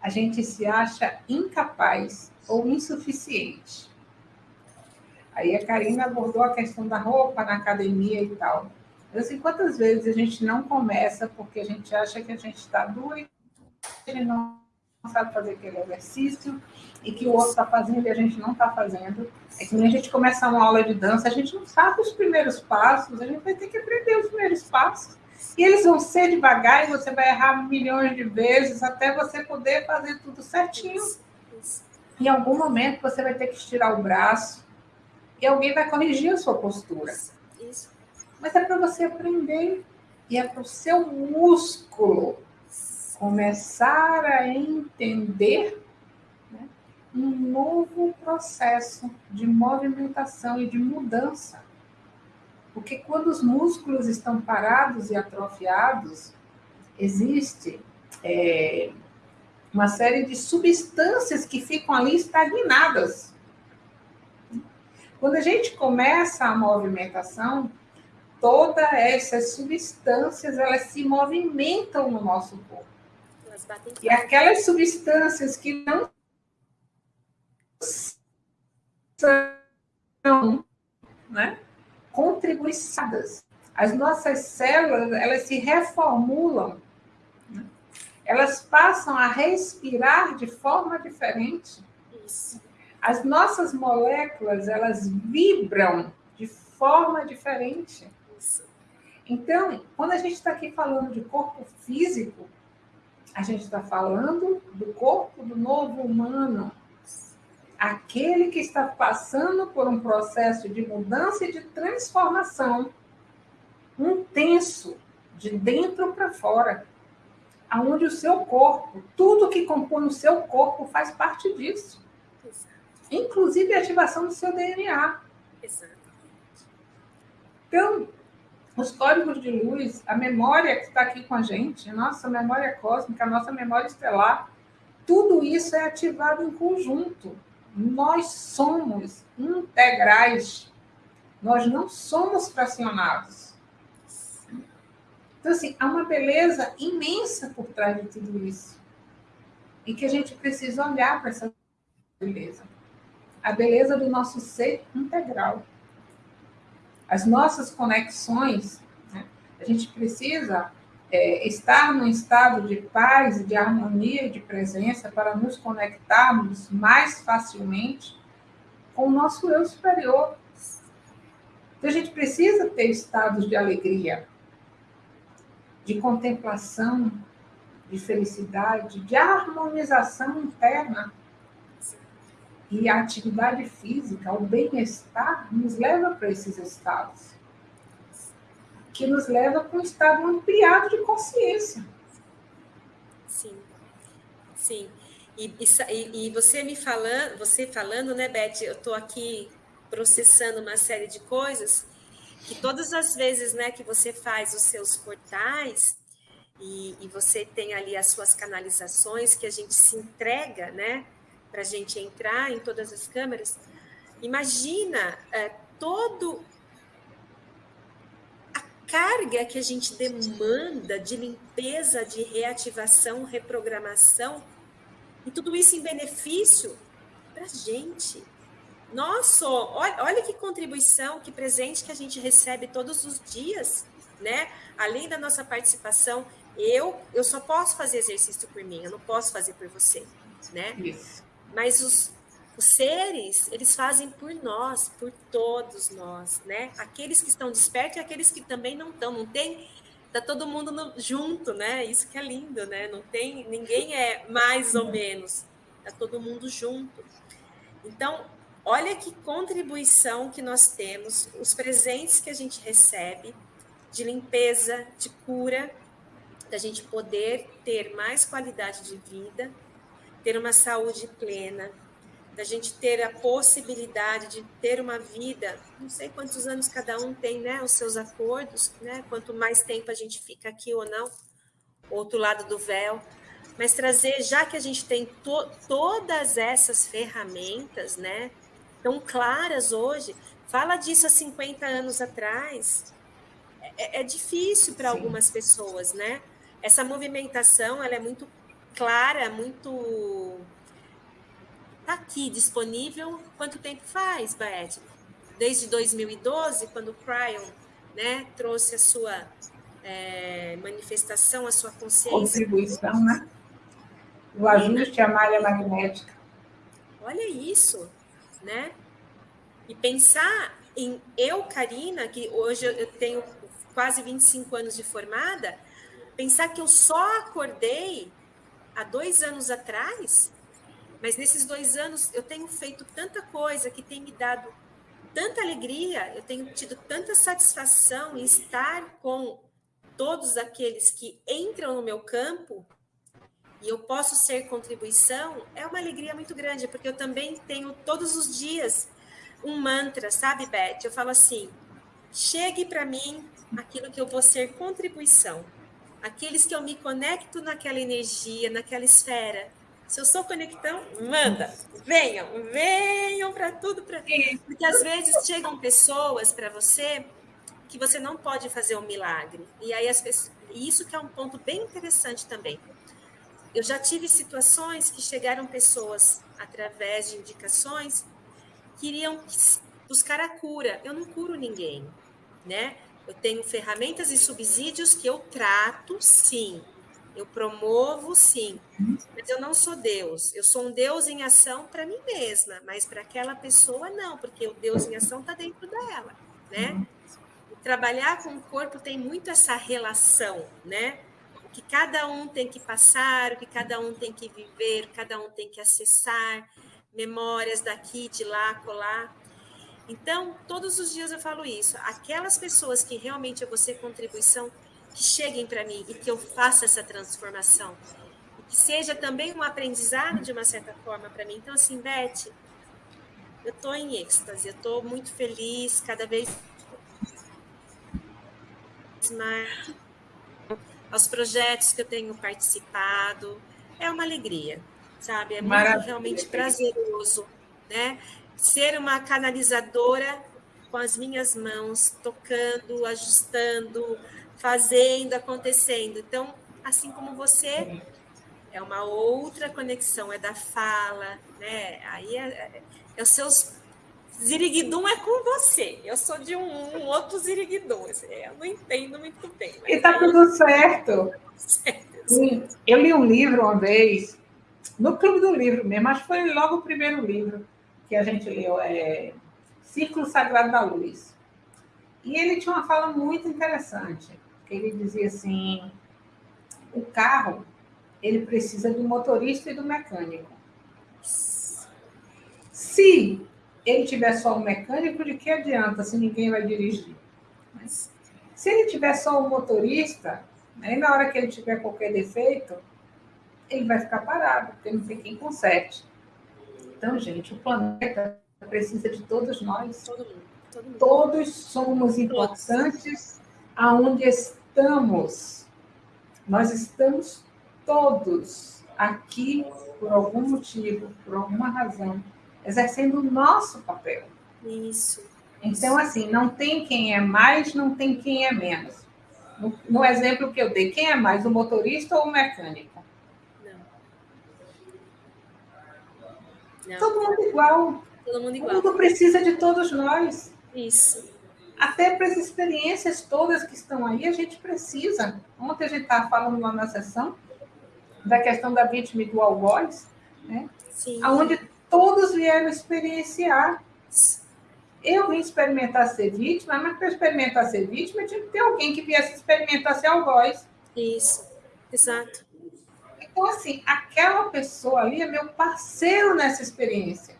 a gente se acha incapaz ou insuficiente. Aí a Karina abordou a questão da roupa na academia e tal. Eu assim, quantas vezes a gente não começa porque a gente acha que a gente está doido, gente não sabe fazer aquele exercício e que o outro está fazendo e a gente não está fazendo. É que nem a gente começar uma aula de dança, a gente não sabe os primeiros passos, a gente vai ter que aprender os primeiros passos. E eles vão ser devagar e você vai errar milhões de vezes até você poder fazer tudo certinho. Em algum momento você vai ter que estirar o braço e alguém vai corrigir a sua postura. Mas é para você aprender e é para o seu músculo começar a entender né, um novo processo de movimentação e de mudança. Porque quando os músculos estão parados e atrofiados, existe é, uma série de substâncias que ficam ali estagnadas. Quando a gente começa a movimentação, todas essas substâncias elas se movimentam no nosso corpo. E aquelas substâncias que não são né, contribuiçadas, as nossas células elas se reformulam, né? elas passam a respirar de forma diferente. Isso. As nossas moléculas elas vibram de forma diferente. Isso. Então, quando a gente está aqui falando de corpo físico, a gente está falando do corpo do novo humano, aquele que está passando por um processo de mudança e de transformação intenso, de dentro para fora, aonde o seu corpo, tudo que compõe o seu corpo faz parte disso. Exato. Inclusive a ativação do seu DNA. Exatamente. Então, os códigos de luz, a memória que está aqui com a gente, a nossa memória cósmica, a nossa memória estelar, tudo isso é ativado em conjunto. Nós somos integrais. Nós não somos fracionados. Então, assim, há uma beleza imensa por trás de tudo isso. E que a gente precisa olhar para essa beleza. A beleza do nosso ser integral as nossas conexões, né? a gente precisa é, estar num estado de paz, de harmonia de presença para nos conectarmos mais facilmente com o nosso eu superior. Então, a gente precisa ter estados de alegria, de contemplação, de felicidade, de harmonização interna e a atividade física, o bem-estar, nos leva para esses estados. Que nos leva para um estado ampliado de consciência. Sim, sim. E, e, e você me falando, você falando, né, Beth? Eu estou aqui processando uma série de coisas que todas as vezes, né, que você faz os seus portais e, e você tem ali as suas canalizações que a gente se entrega, né? para a gente entrar em todas as câmeras, imagina é, todo carga que a gente demanda de limpeza, de reativação, reprogramação, e tudo isso em benefício para a gente. Nossa, olha, olha que contribuição, que presente que a gente recebe todos os dias, né? Além da nossa participação, eu eu só posso fazer exercício por mim, eu não posso fazer por você, né? Isso. Mas os, os seres, eles fazem por nós, por todos nós, né? Aqueles que estão despertos e aqueles que também não estão. Não tem tá todo mundo no, junto, né? Isso que é lindo, né? Não tem ninguém é mais ou menos, tá todo mundo junto. Então, olha que contribuição que nós temos, os presentes que a gente recebe de limpeza, de cura, da gente poder ter mais qualidade de vida ter uma saúde plena, da gente ter a possibilidade de ter uma vida, não sei quantos anos cada um tem, né, os seus acordos, né, quanto mais tempo a gente fica aqui ou não, outro lado do véu, mas trazer, já que a gente tem to todas essas ferramentas, né, tão claras hoje, fala disso há 50 anos atrás, é, é difícil para algumas pessoas, né? Essa movimentação, ela é muito clara, muito aqui disponível. Quanto tempo faz, Beth? Desde 2012, quando o Cryon né, trouxe a sua é, manifestação, a sua consciência. Contribuição, né? O ajuste à malha magnética. Olha isso, né? E pensar em eu, Karina, que hoje eu tenho quase 25 anos de formada, pensar que eu só acordei há dois anos atrás, mas nesses dois anos eu tenho feito tanta coisa que tem me dado tanta alegria, eu tenho tido tanta satisfação em estar com todos aqueles que entram no meu campo e eu posso ser contribuição, é uma alegria muito grande, porque eu também tenho todos os dias um mantra, sabe, Beth? Eu falo assim: chegue para mim aquilo que eu vou ser contribuição. Aqueles que eu me conecto naquela energia, naquela esfera. Se eu sou conectão, manda, venham, venham para tudo, para porque às vezes chegam pessoas para você que você não pode fazer um milagre. E aí as pessoas, e isso que é um ponto bem interessante também. Eu já tive situações que chegaram pessoas através de indicações queriam buscar a cura. Eu não curo ninguém, né? Eu tenho ferramentas e subsídios que eu trato, sim. Eu promovo, sim. Mas eu não sou Deus. Eu sou um Deus em ação para mim mesma, mas para aquela pessoa não, porque o Deus em ação está dentro dela, né? trabalhar com o corpo tem muito essa relação, né? O que cada um tem que passar, o que cada um tem que viver, cada um tem que acessar memórias daqui, de lá, colar. Então, todos os dias eu falo isso. Aquelas pessoas que realmente eu vou ser contribuição, que cheguem para mim e que eu faça essa transformação. E que seja também um aprendizado de uma certa forma para mim. Então, assim, Beth, eu estou em êxtase, eu estou muito feliz, cada vez mais aos projetos que eu tenho participado. É uma alegria sabe? É muito realmente prazeroso, né? Ser uma canalizadora com as minhas mãos, tocando, ajustando, fazendo, acontecendo. Então, assim como você, é uma outra conexão, é da fala, né? Aí é, é, é os seus Ziriguidum é com você. Eu sou de um, um outro Ziriguidum. Eu não entendo muito bem. E tá tudo certo. certo. Eu li um livro uma vez no Clube do Livro mesmo, acho que foi logo o primeiro livro que a gente leu, é Círculo Sagrado da Luz. E ele tinha uma fala muito interessante, ele dizia assim, o carro, ele precisa do motorista e do mecânico. Se ele tiver só o mecânico, de que adianta se ninguém vai dirigir? Mas, se ele tiver só o motorista, aí na hora que ele tiver qualquer defeito, ele vai ficar parado, porque não tem quem conserte. Então, gente, o planeta precisa de todos nós. Todo mundo, todo mundo. Todos somos importantes aonde estamos. Nós estamos todos aqui por algum motivo, por alguma razão, exercendo o nosso papel. Isso. Então, assim, não tem quem é mais, não tem quem é menos. No, no exemplo que eu dei, quem é mais, o motorista ou o mecânico? Não. Todo mundo igual. Todo mundo igual. O mundo precisa de todos nós. Isso. Até para as experiências todas que estão aí, a gente precisa. Ontem a gente estava falando lá na sessão da questão da vítima e do algoz, né? Sim. Onde todos vieram experienciar. Eu vim experimentar ser vítima, mas para experimentar ser vítima, tinha que ter alguém que viesse experimentar ser algoz. Isso, exato. Então, assim, aquela pessoa ali é meu parceiro nessa experiência.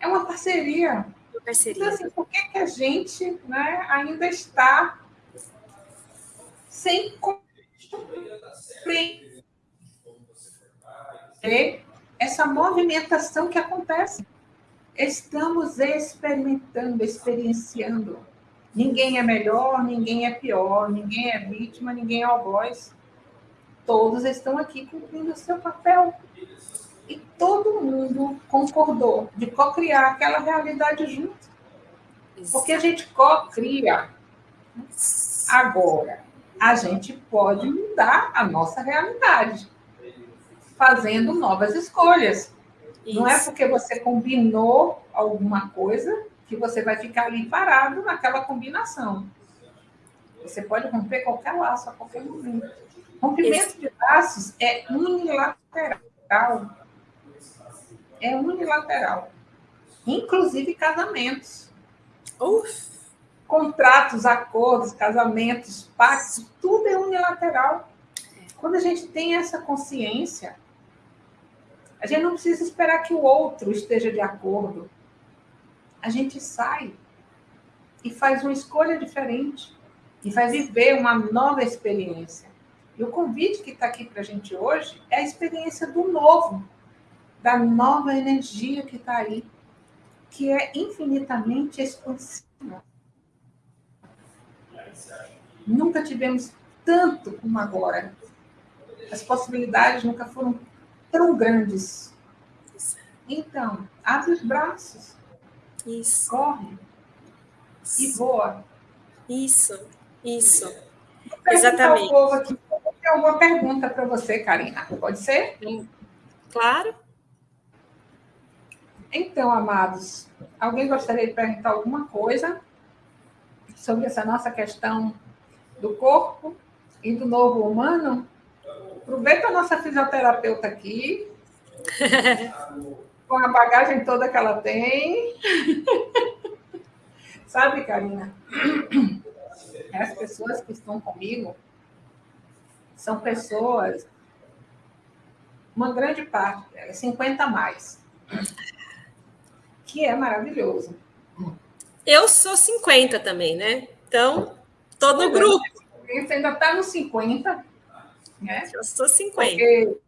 É uma parceria. Parceria. Então, assim, por que, que a gente né, ainda está sem compreender essa movimentação que acontece? Estamos experimentando, experienciando. Ninguém é melhor, ninguém é pior, ninguém é vítima, ninguém é algoz todos estão aqui cumprindo o seu papel. E todo mundo concordou de co-criar aquela realidade junto. Porque a gente co-cria. Agora, a gente pode mudar a nossa realidade. fazendo novas escolhas. Isso. Não é porque você combinou alguma coisa que você vai ficar ali parado naquela combinação. Você pode romper qualquer laço a qualquer momento. Rompimento Esse... de laços é unilateral. É unilateral. Inclusive casamentos. Uf. Contratos, acordos, casamentos, pactos, tudo é unilateral. Quando a gente tem essa consciência, a gente não precisa esperar que o outro esteja de acordo. A gente sai e faz uma escolha diferente e vai viver uma nova experiência. E o convite que está aqui para a gente hoje é a experiência do novo, da nova energia que está aí, que é infinitamente expansiva. Nunca tivemos tanto como agora. As possibilidades nunca foram tão grandes. Então, abre os braços. Isso. Corre. Isso. E voa. Isso. Isso. Exatamente. povo aqui, tem alguma pergunta para você, Karina? Pode ser? Claro. Então, amados, alguém gostaria de perguntar alguma coisa sobre essa nossa questão do corpo e do novo humano? Aproveita a nossa fisioterapeuta aqui, com a bagagem toda que ela tem. Sabe, Karina? as pessoas que estão comigo são pessoas, uma grande parte delas, 50 a mais, que é maravilhoso. Eu sou 50 também, né? Então, todo o grupo. Você ainda está nos 50, né? Eu sou 50. Porque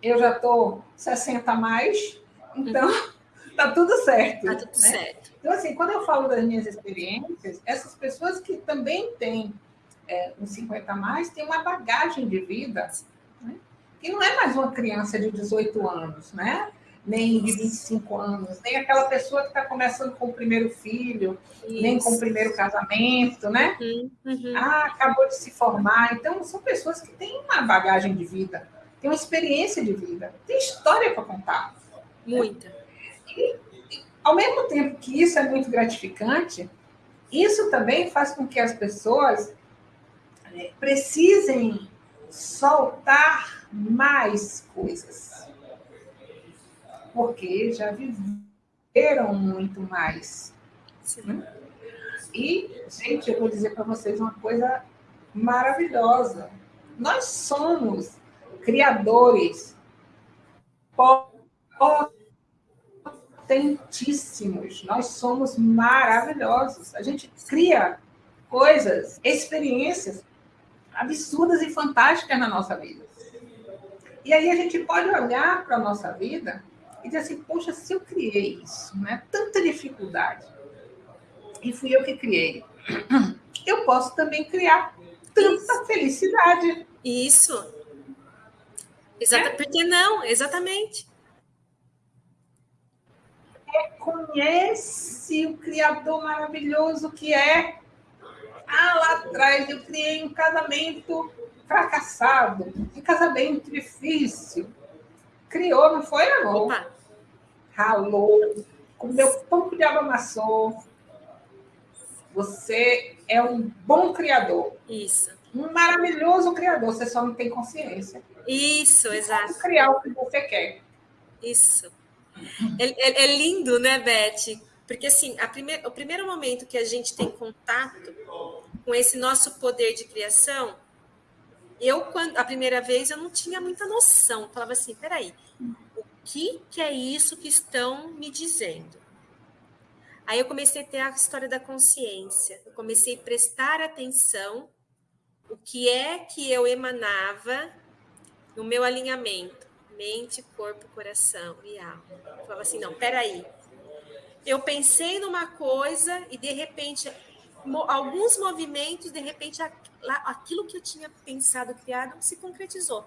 eu já estou 60 a mais, então tá tudo certo. Tá tudo né? certo. Então, assim, quando eu falo das minhas experiências, essas pessoas que também têm é, uns 50 a mais têm uma bagagem de vida, né? que não é mais uma criança de 18 anos, né? Nem de 25 anos, nem aquela pessoa que está começando com o primeiro filho, Isso. nem com o primeiro casamento, né? Uhum, uhum. Ah, acabou de se formar. Então, são pessoas que têm uma bagagem de vida, têm uma experiência de vida, têm história para contar. Muita. Né? E ao mesmo tempo que isso é muito gratificante, isso também faz com que as pessoas é, precisem soltar mais coisas. Porque já viveram muito mais. Né? E, gente, eu vou dizer para vocês uma coisa maravilhosa. Nós somos criadores potentíssimos, nós somos maravilhosos. A gente cria coisas, experiências absurdas e fantásticas na nossa vida. E aí a gente pode olhar para a nossa vida e dizer assim, poxa, se eu criei isso, né? Tanta dificuldade. E fui eu que criei. Eu posso também criar tanta isso. felicidade. Isso. Exata, é? Por que não? Exatamente reconhece o Criador maravilhoso que é. Ah, lá atrás eu criei um casamento fracassado, um casamento difícil. Criou, não foi, amor? Opa. Ralou, comeu pão de água amassou. Você é um bom criador. Isso. Um maravilhoso criador, você só não tem consciência. Isso, exato. Criar o que você quer. Isso. É, é, é, lindo, né, Beth? Porque assim, primeir, o primeiro momento que a gente tem contato com esse nosso poder de criação, eu quando a primeira vez eu não tinha muita noção. Eu falava assim, peraí, que, que é isso que estão me dizendo? Aí eu comecei a ter a história da consciência. Eu comecei a prestar atenção o que é que eu emanava no meu alinhamento mente, corpo, coração e alma. Eu falava assim, não, peraí. Eu pensei numa coisa e de repente alguns movimentos, de repente aquilo que eu tinha pensado, criado, se concretizou.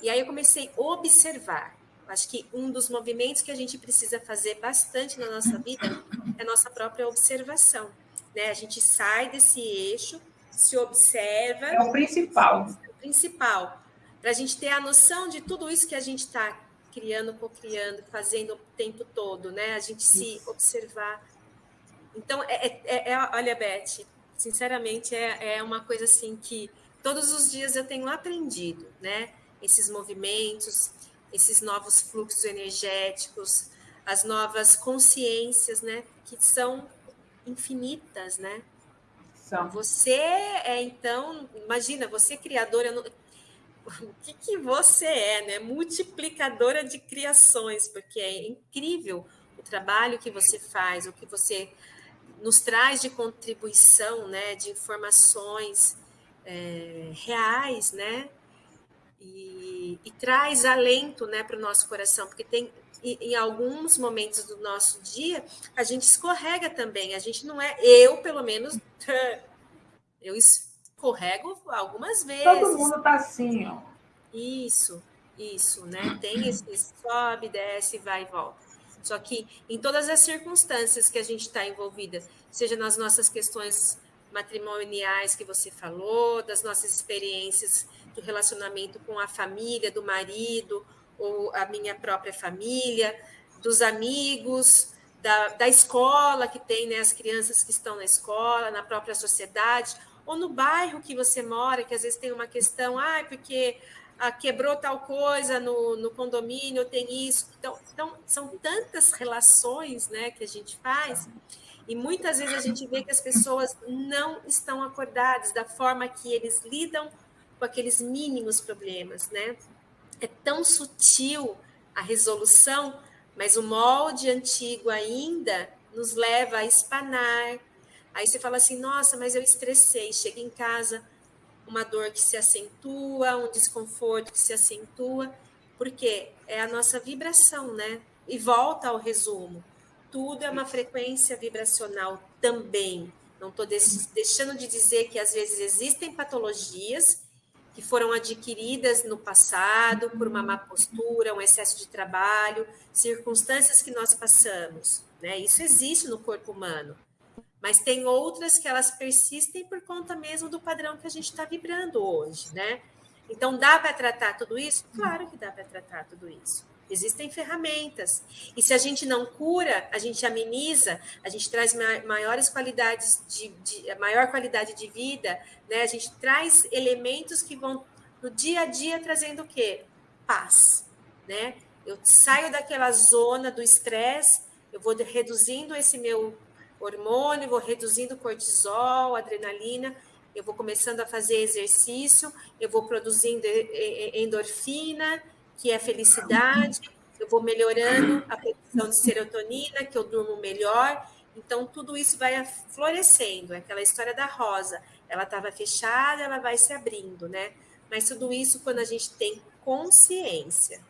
E aí eu comecei a observar. Acho que um dos movimentos que a gente precisa fazer bastante na nossa vida é a nossa própria observação. Né? A gente sai desse eixo, se observa. É o principal. É o principal para a gente ter a noção de tudo isso que a gente está criando, co-criando, fazendo o tempo todo, né? A gente se observar. Então, é, é, é, é, olha, Beth, sinceramente, é, é uma coisa assim que todos os dias eu tenho aprendido, né? Esses movimentos, esses novos fluxos energéticos, as novas consciências, né? Que são infinitas, né? São. Você é, então, imagina, você é criadora, o que, que você é, né? Multiplicadora de criações, porque é incrível o trabalho que você faz, o que você nos traz de contribuição, né? De informações é, reais, né? E, e, traz alento, né, para o nosso coração, porque tem em alguns momentos do nosso dia a gente escorrega também. A gente não é, eu pelo menos, eu escorrego algumas vezes. Todo mundo está assim, ó. Isso, isso, né? Tem esse sobe, desce, vai e volta. Só que em todas as circunstâncias que a gente está envolvida, seja nas nossas questões matrimoniais que você falou, das nossas experiências do relacionamento com a família, do marido, ou a minha própria família, dos amigos, da, da escola que tem, né, as crianças que estão na escola, na própria sociedade, ou no bairro que você mora, que às vezes tem uma questão, ah, porque ah, quebrou tal coisa no, no condomínio, tem isso. Então, então, são tantas relações né, que a gente faz, e muitas vezes a gente vê que as pessoas não estão acordadas da forma que eles lidam com aqueles mínimos problemas, né? É tão sutil a resolução, mas o molde antigo ainda nos leva a espanar, Aí você fala assim: nossa, mas eu estressei. Chega em casa, uma dor que se acentua, um desconforto que se acentua, porque é a nossa vibração, né? E volta ao resumo: tudo é uma frequência vibracional também. Não estou deixando de dizer que às vezes existem patologias que foram adquiridas no passado por uma má postura, um excesso de trabalho, circunstâncias que nós passamos. Né? Isso existe no corpo humano. Mas tem outras que elas persistem por conta mesmo do padrão que a gente está vibrando hoje, né? Então, dá para tratar tudo isso? Claro que dá para tratar tudo isso. Existem ferramentas. E se a gente não cura, a gente ameniza, a gente traz maiores qualidades de, de maior qualidade de vida, né? A gente traz elementos que vão no dia a dia trazendo o quê? Paz, né? Eu saio daquela zona do estresse, eu vou reduzindo esse meu hormônio, vou reduzindo cortisol, adrenalina, eu vou começando a fazer exercício, eu vou produzindo endorfina, que é felicidade, eu vou melhorando a produção de serotonina, que eu durmo melhor. Então, tudo isso vai florescendo. É aquela história da rosa. Ela estava fechada, ela vai se abrindo, né? Mas tudo isso quando a gente tem consciência.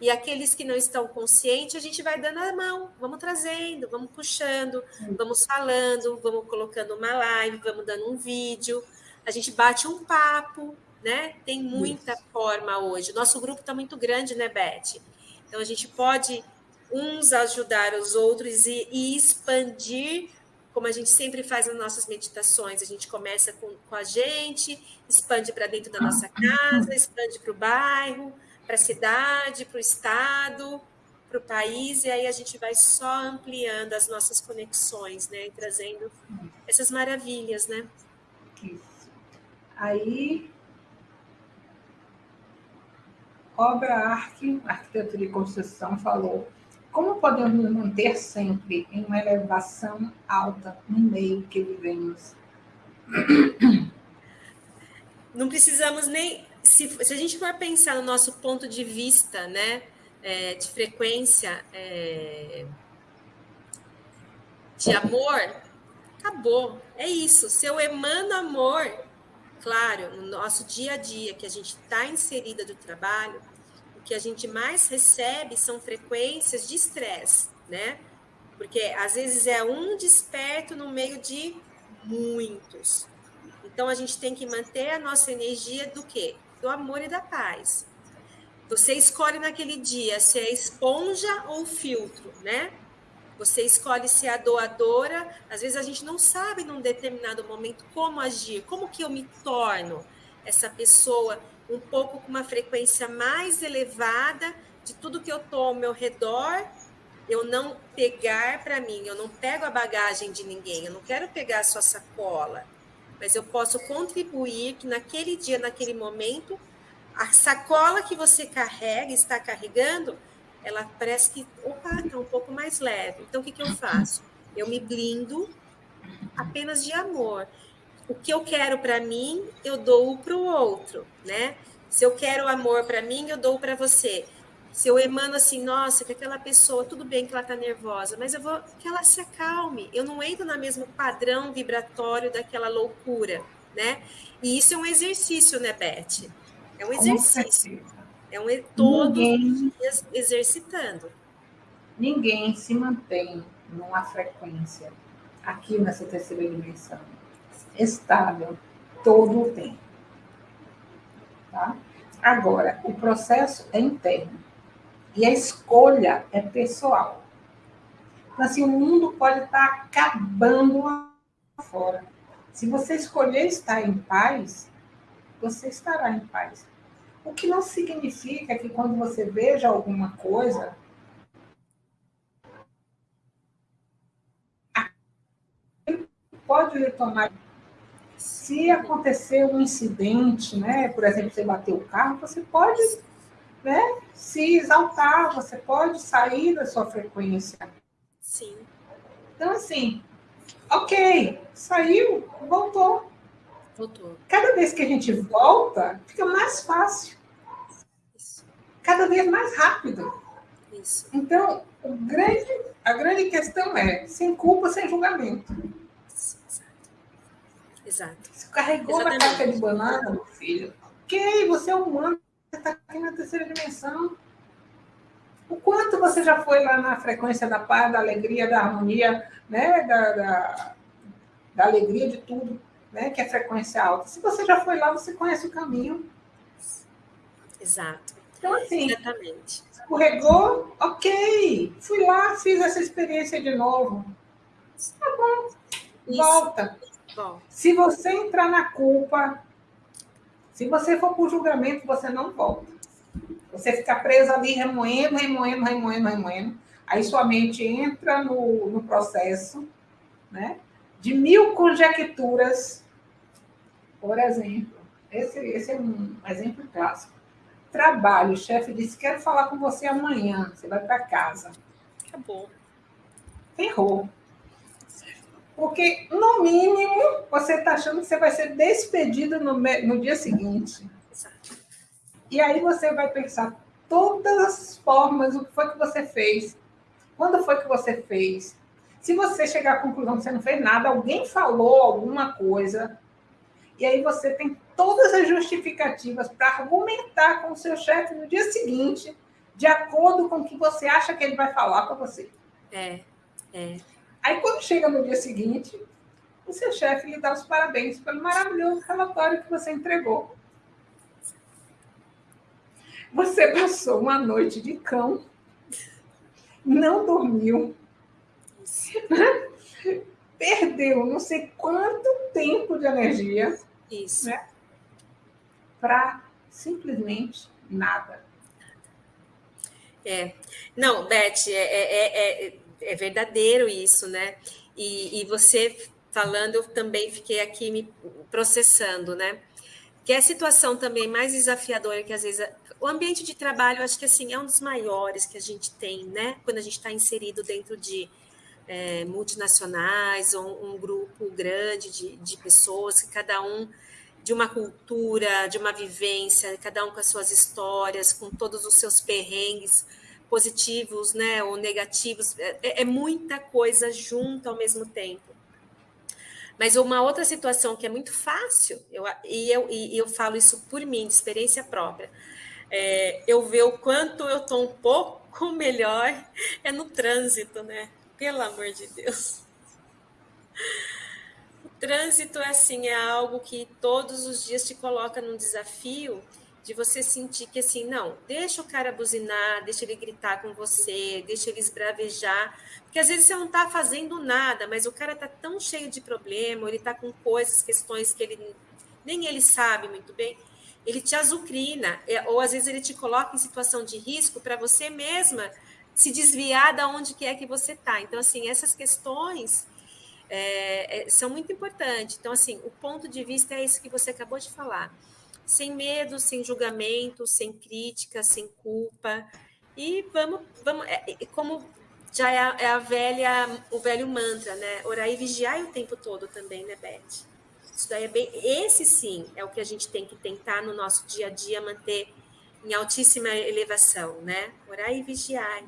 E aqueles que não estão conscientes, a gente vai dando a mão, vamos trazendo, vamos puxando, vamos falando, vamos colocando uma live, vamos dando um vídeo, a gente bate um papo, né? Tem muita Isso. forma hoje. Nosso grupo está muito grande, né, Beth? Então a gente pode uns ajudar os outros e, e expandir, como a gente sempre faz nas nossas meditações. A gente começa com, com a gente, expande para dentro da nossa casa, expande para o bairro para a cidade, para o estado, para o país, e aí a gente vai só ampliando as nossas conexões, né? E trazendo essas maravilhas, né? Isso. Aí, Obra Arte, arquiteto de construção, falou como podemos manter sempre em uma elevação alta no meio que vivemos? Não precisamos nem se, se a gente for pensar no nosso ponto de vista, né, é, de frequência é, de amor, acabou. É isso. Se eu emano amor, claro, no nosso dia a dia, que a gente está inserida do trabalho, o que a gente mais recebe são frequências de estresse, né? Porque às vezes é um desperto no meio de muitos. Então a gente tem que manter a nossa energia do quê? do amor e da paz. Você escolhe naquele dia se é esponja ou filtro, né? Você escolhe se é a doadora. Às vezes a gente não sabe num determinado momento como agir, como que eu me torno essa pessoa um pouco com uma frequência mais elevada de tudo que eu estou ao meu redor, eu não pegar para mim, eu não pego a bagagem de ninguém, eu não quero pegar a sua sacola, mas eu posso contribuir que naquele dia, naquele momento, a sacola que você carrega, está carregando, ela parece que, opa, está um pouco mais leve. Então, o que, que eu faço? Eu me blindo apenas de amor. O que eu quero para mim, eu dou para o outro, né? Se eu quero amor para mim, eu dou para você. Se eu emano assim, nossa, que aquela pessoa, tudo bem que ela está nervosa, mas eu vou que ela se acalme. Eu não entro no mesmo padrão vibratório daquela loucura, né? E isso é um exercício, né, Beth? É um exercício. É um todos ninguém, os dias exercitando. Ninguém se mantém numa frequência aqui nessa terceira dimensão estável todo o tempo. Tá? Agora, o processo é interno e a escolha é pessoal. Então, assim, o mundo pode estar acabando lá fora. Se você escolher estar em paz, você estará em paz. O que não significa que quando você veja alguma coisa, pode tomar. Se acontecer um incidente, né, por exemplo, você bateu o carro, você pode né, se exaltar, você pode sair da sua frequência. Sim. Então, assim, ok, saiu, voltou. Voltou. Cada vez que a gente volta, fica mais fácil. Isso. Cada vez mais rápido. Isso. Então, grande, a grande questão é sem culpa, sem julgamento. Exato. Você carregou Exatamente. na casca de banana, meu filho. Ok, você é humano, você está aqui na terceira dimensão. O quanto você já foi lá na frequência da paz, da alegria, da harmonia, né? da, da, da alegria de tudo, né? que é frequência alta. Se você já foi lá, você conhece o caminho. Exato. Então, assim, Exatamente. escorregou, ok. Fui lá, fiz essa experiência de novo. Tá bom, Isso. volta. Bom. Se você entrar na culpa, se você for para o julgamento, você não volta. Você fica preso ali remoendo, remoendo, remoendo, remoendo. Aí sua mente entra no, no processo né, de mil conjecturas. Por exemplo, esse, esse é um exemplo clássico. Trabalho, o chefe disse: Quero falar com você amanhã. Você vai para casa. Acabou. Ferrou. Porque, no mínimo, você está achando que você vai ser despedido no, no dia seguinte. E aí você vai pensar todas as formas, o que foi que você fez, quando foi que você fez. Se você chegar à conclusão que você não fez nada, alguém falou alguma coisa, e aí você tem todas as justificativas para argumentar com o seu chefe no dia seguinte, de acordo com o que você acha que ele vai falar para você. É, é. Aí, quando chega no dia seguinte, o seu chefe lhe dá os parabéns pelo maravilhoso relatório que você entregou. Você passou uma noite de cão, não dormiu, perdeu não sei quanto tempo de energia. Isso. Né, Para simplesmente nada. É. Não, Beth, é, é, é é verdadeiro isso, né? E, e você falando, eu também fiquei aqui me processando, né? Que é a situação também mais desafiadora que às vezes o ambiente de trabalho, acho que assim é um dos maiores que a gente tem, né? Quando a gente está inserido dentro de é, multinacionais ou um grupo grande de, de pessoas que cada um de uma cultura, de uma vivência, cada um com as suas histórias, com todos os seus perrengues positivos, né, ou negativos, é, é, é muita coisa junto ao mesmo tempo. Mas uma outra situação que é muito fácil, eu, e, eu, e eu falo isso por mim, de experiência própria, é, eu ver o quanto eu estou um pouco melhor é no trânsito, né? Pelo amor de Deus. O trânsito, assim, é algo que todos os dias te coloca num desafio de você sentir que assim, não, deixa o cara buzinar, deixa ele gritar com você, deixa ele esbravejar, porque às vezes você não está fazendo nada, mas o cara está tão cheio de problema, ele está com coisas, questões que ele nem ele sabe muito bem, ele te azucrina, é, ou às vezes ele te coloca em situação de risco para você mesma se desviar da onde que é que você está. Então, assim, essas questões é, é, são muito importantes. Então, assim, o ponto de vista é esse que você acabou de falar. Sem medo, sem julgamento, sem crítica, sem culpa. E vamos, vamos é, como já é a, é a, velha, o velho mantra, né? Orar e vigiar o tempo todo também, né, Beth? Isso daí é bem. Esse sim é o que a gente tem que tentar no nosso dia a dia manter em altíssima elevação, né? Orar e vigiar.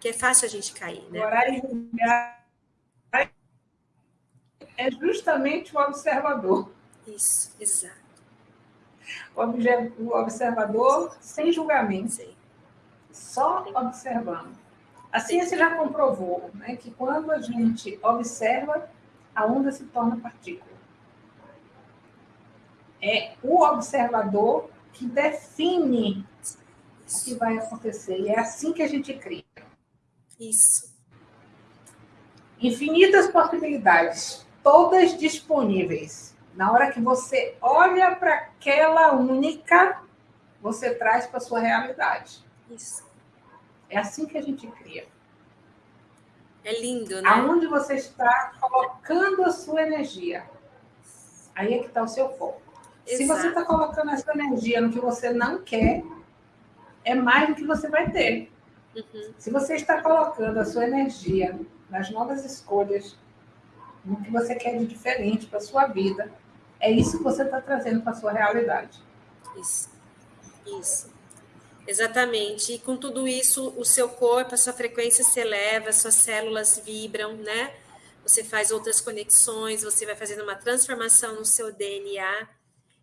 Que é fácil a gente cair, né? Orar e vigiar é justamente o observador. Isso, exato. O observador sem julgamento. Sim. Só observando. A ciência já comprovou né, que quando a gente observa, a onda se torna partícula. É o observador que define o que vai acontecer. E é assim que a gente cria. Isso. Infinitas possibilidades, todas disponíveis. Na hora que você olha para aquela única, você traz para sua realidade. Isso. É assim que a gente cria. É lindo, né? Aonde você está colocando a sua energia. Aí é que está o seu foco. Exato. Se você está colocando a sua energia no que você não quer, é mais do que você vai ter. Uhum. Se você está colocando a sua energia nas novas escolhas, no que você quer de diferente para a sua vida, é isso que você está trazendo para a sua realidade. Isso. Isso. Exatamente. E com tudo isso, o seu corpo, a sua frequência se eleva, suas células vibram, né? Você faz outras conexões, você vai fazendo uma transformação no seu DNA.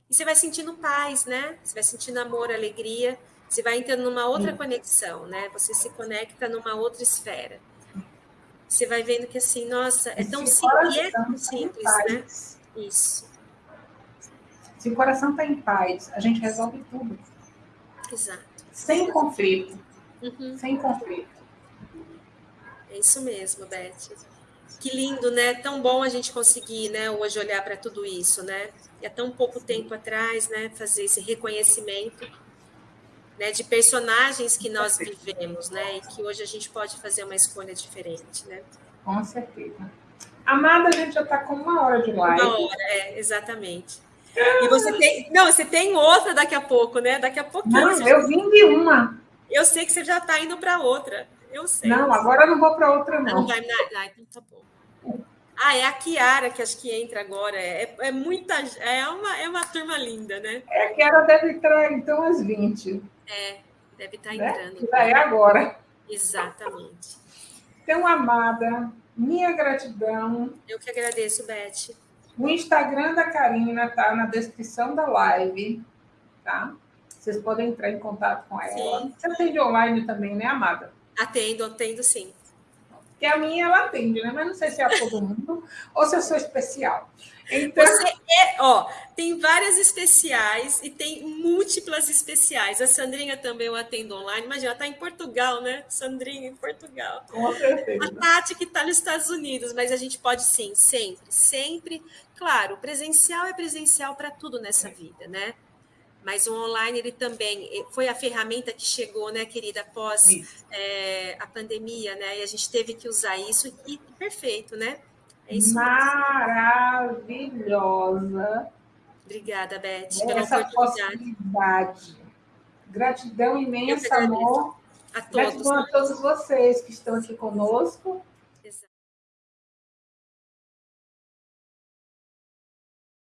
E você vai sentindo paz, né? Você vai sentindo amor, alegria. Você vai entrando numa outra Sim. conexão, né? Você se conecta numa outra esfera. Você vai vendo que assim, nossa, é tão simples, e é tão simples, né? Isso. Se o coração está em paz, a gente resolve tudo. Exato sem conflito. Uhum. Sem conflito. É isso mesmo, Beth. Que lindo, né? Tão bom a gente conseguir, né, hoje olhar para tudo isso, né? E há tão pouco tempo atrás, né, fazer esse reconhecimento, né, de personagens que nós vivemos, né, e que hoje a gente pode fazer uma escolha diferente, né? Com certeza. Amada, a gente já está com uma hora de live. Uma hora, é, exatamente. E você tem. Não, você tem outra daqui a pouco, né? Daqui a pouquinho. Não, eu vim de uma. Eu sei que você já está indo para outra. Eu sei. Não, agora eu não vou para outra, não. Não vai. Ah, então tá bom. Ah, é a Kiara que acho que entra agora. É, é muita. É uma, é uma turma linda, né? É, a Kiara deve entrar, então, às 20. É, deve estar tá né? entrando. Que é agora. Exatamente. Então, amada, minha gratidão. Eu que agradeço, Beth. O Instagram da Karina está na descrição da live, tá? Vocês podem entrar em contato com ela. Sim. Você atende online também, né, Amada? Atendo, atendo sim. Que a minha ela atende, né? Mas não sei se é a todo mundo ou se eu sou especial. Então... Você é, ó, tem várias especiais e tem múltiplas especiais. A Sandrinha também eu atendo online. Imagina, ela está em Portugal, né? Sandrinha em Portugal. Com certeza. A Tati que está nos Estados Unidos, mas a gente pode sim, sempre, sempre. Claro, presencial é presencial para tudo nessa vida, né? Mas o online ele também eh, foi a ferramenta que chegou, né, querida, após é, a pandemia, né? E a gente teve que usar isso e perfeito, né? É isso Maravilhosa. Obrigada, Beth, pela Essa oportunidade. Gratidão imensa, amor. A todos. Gratidão a todos vocês que estão aqui conosco.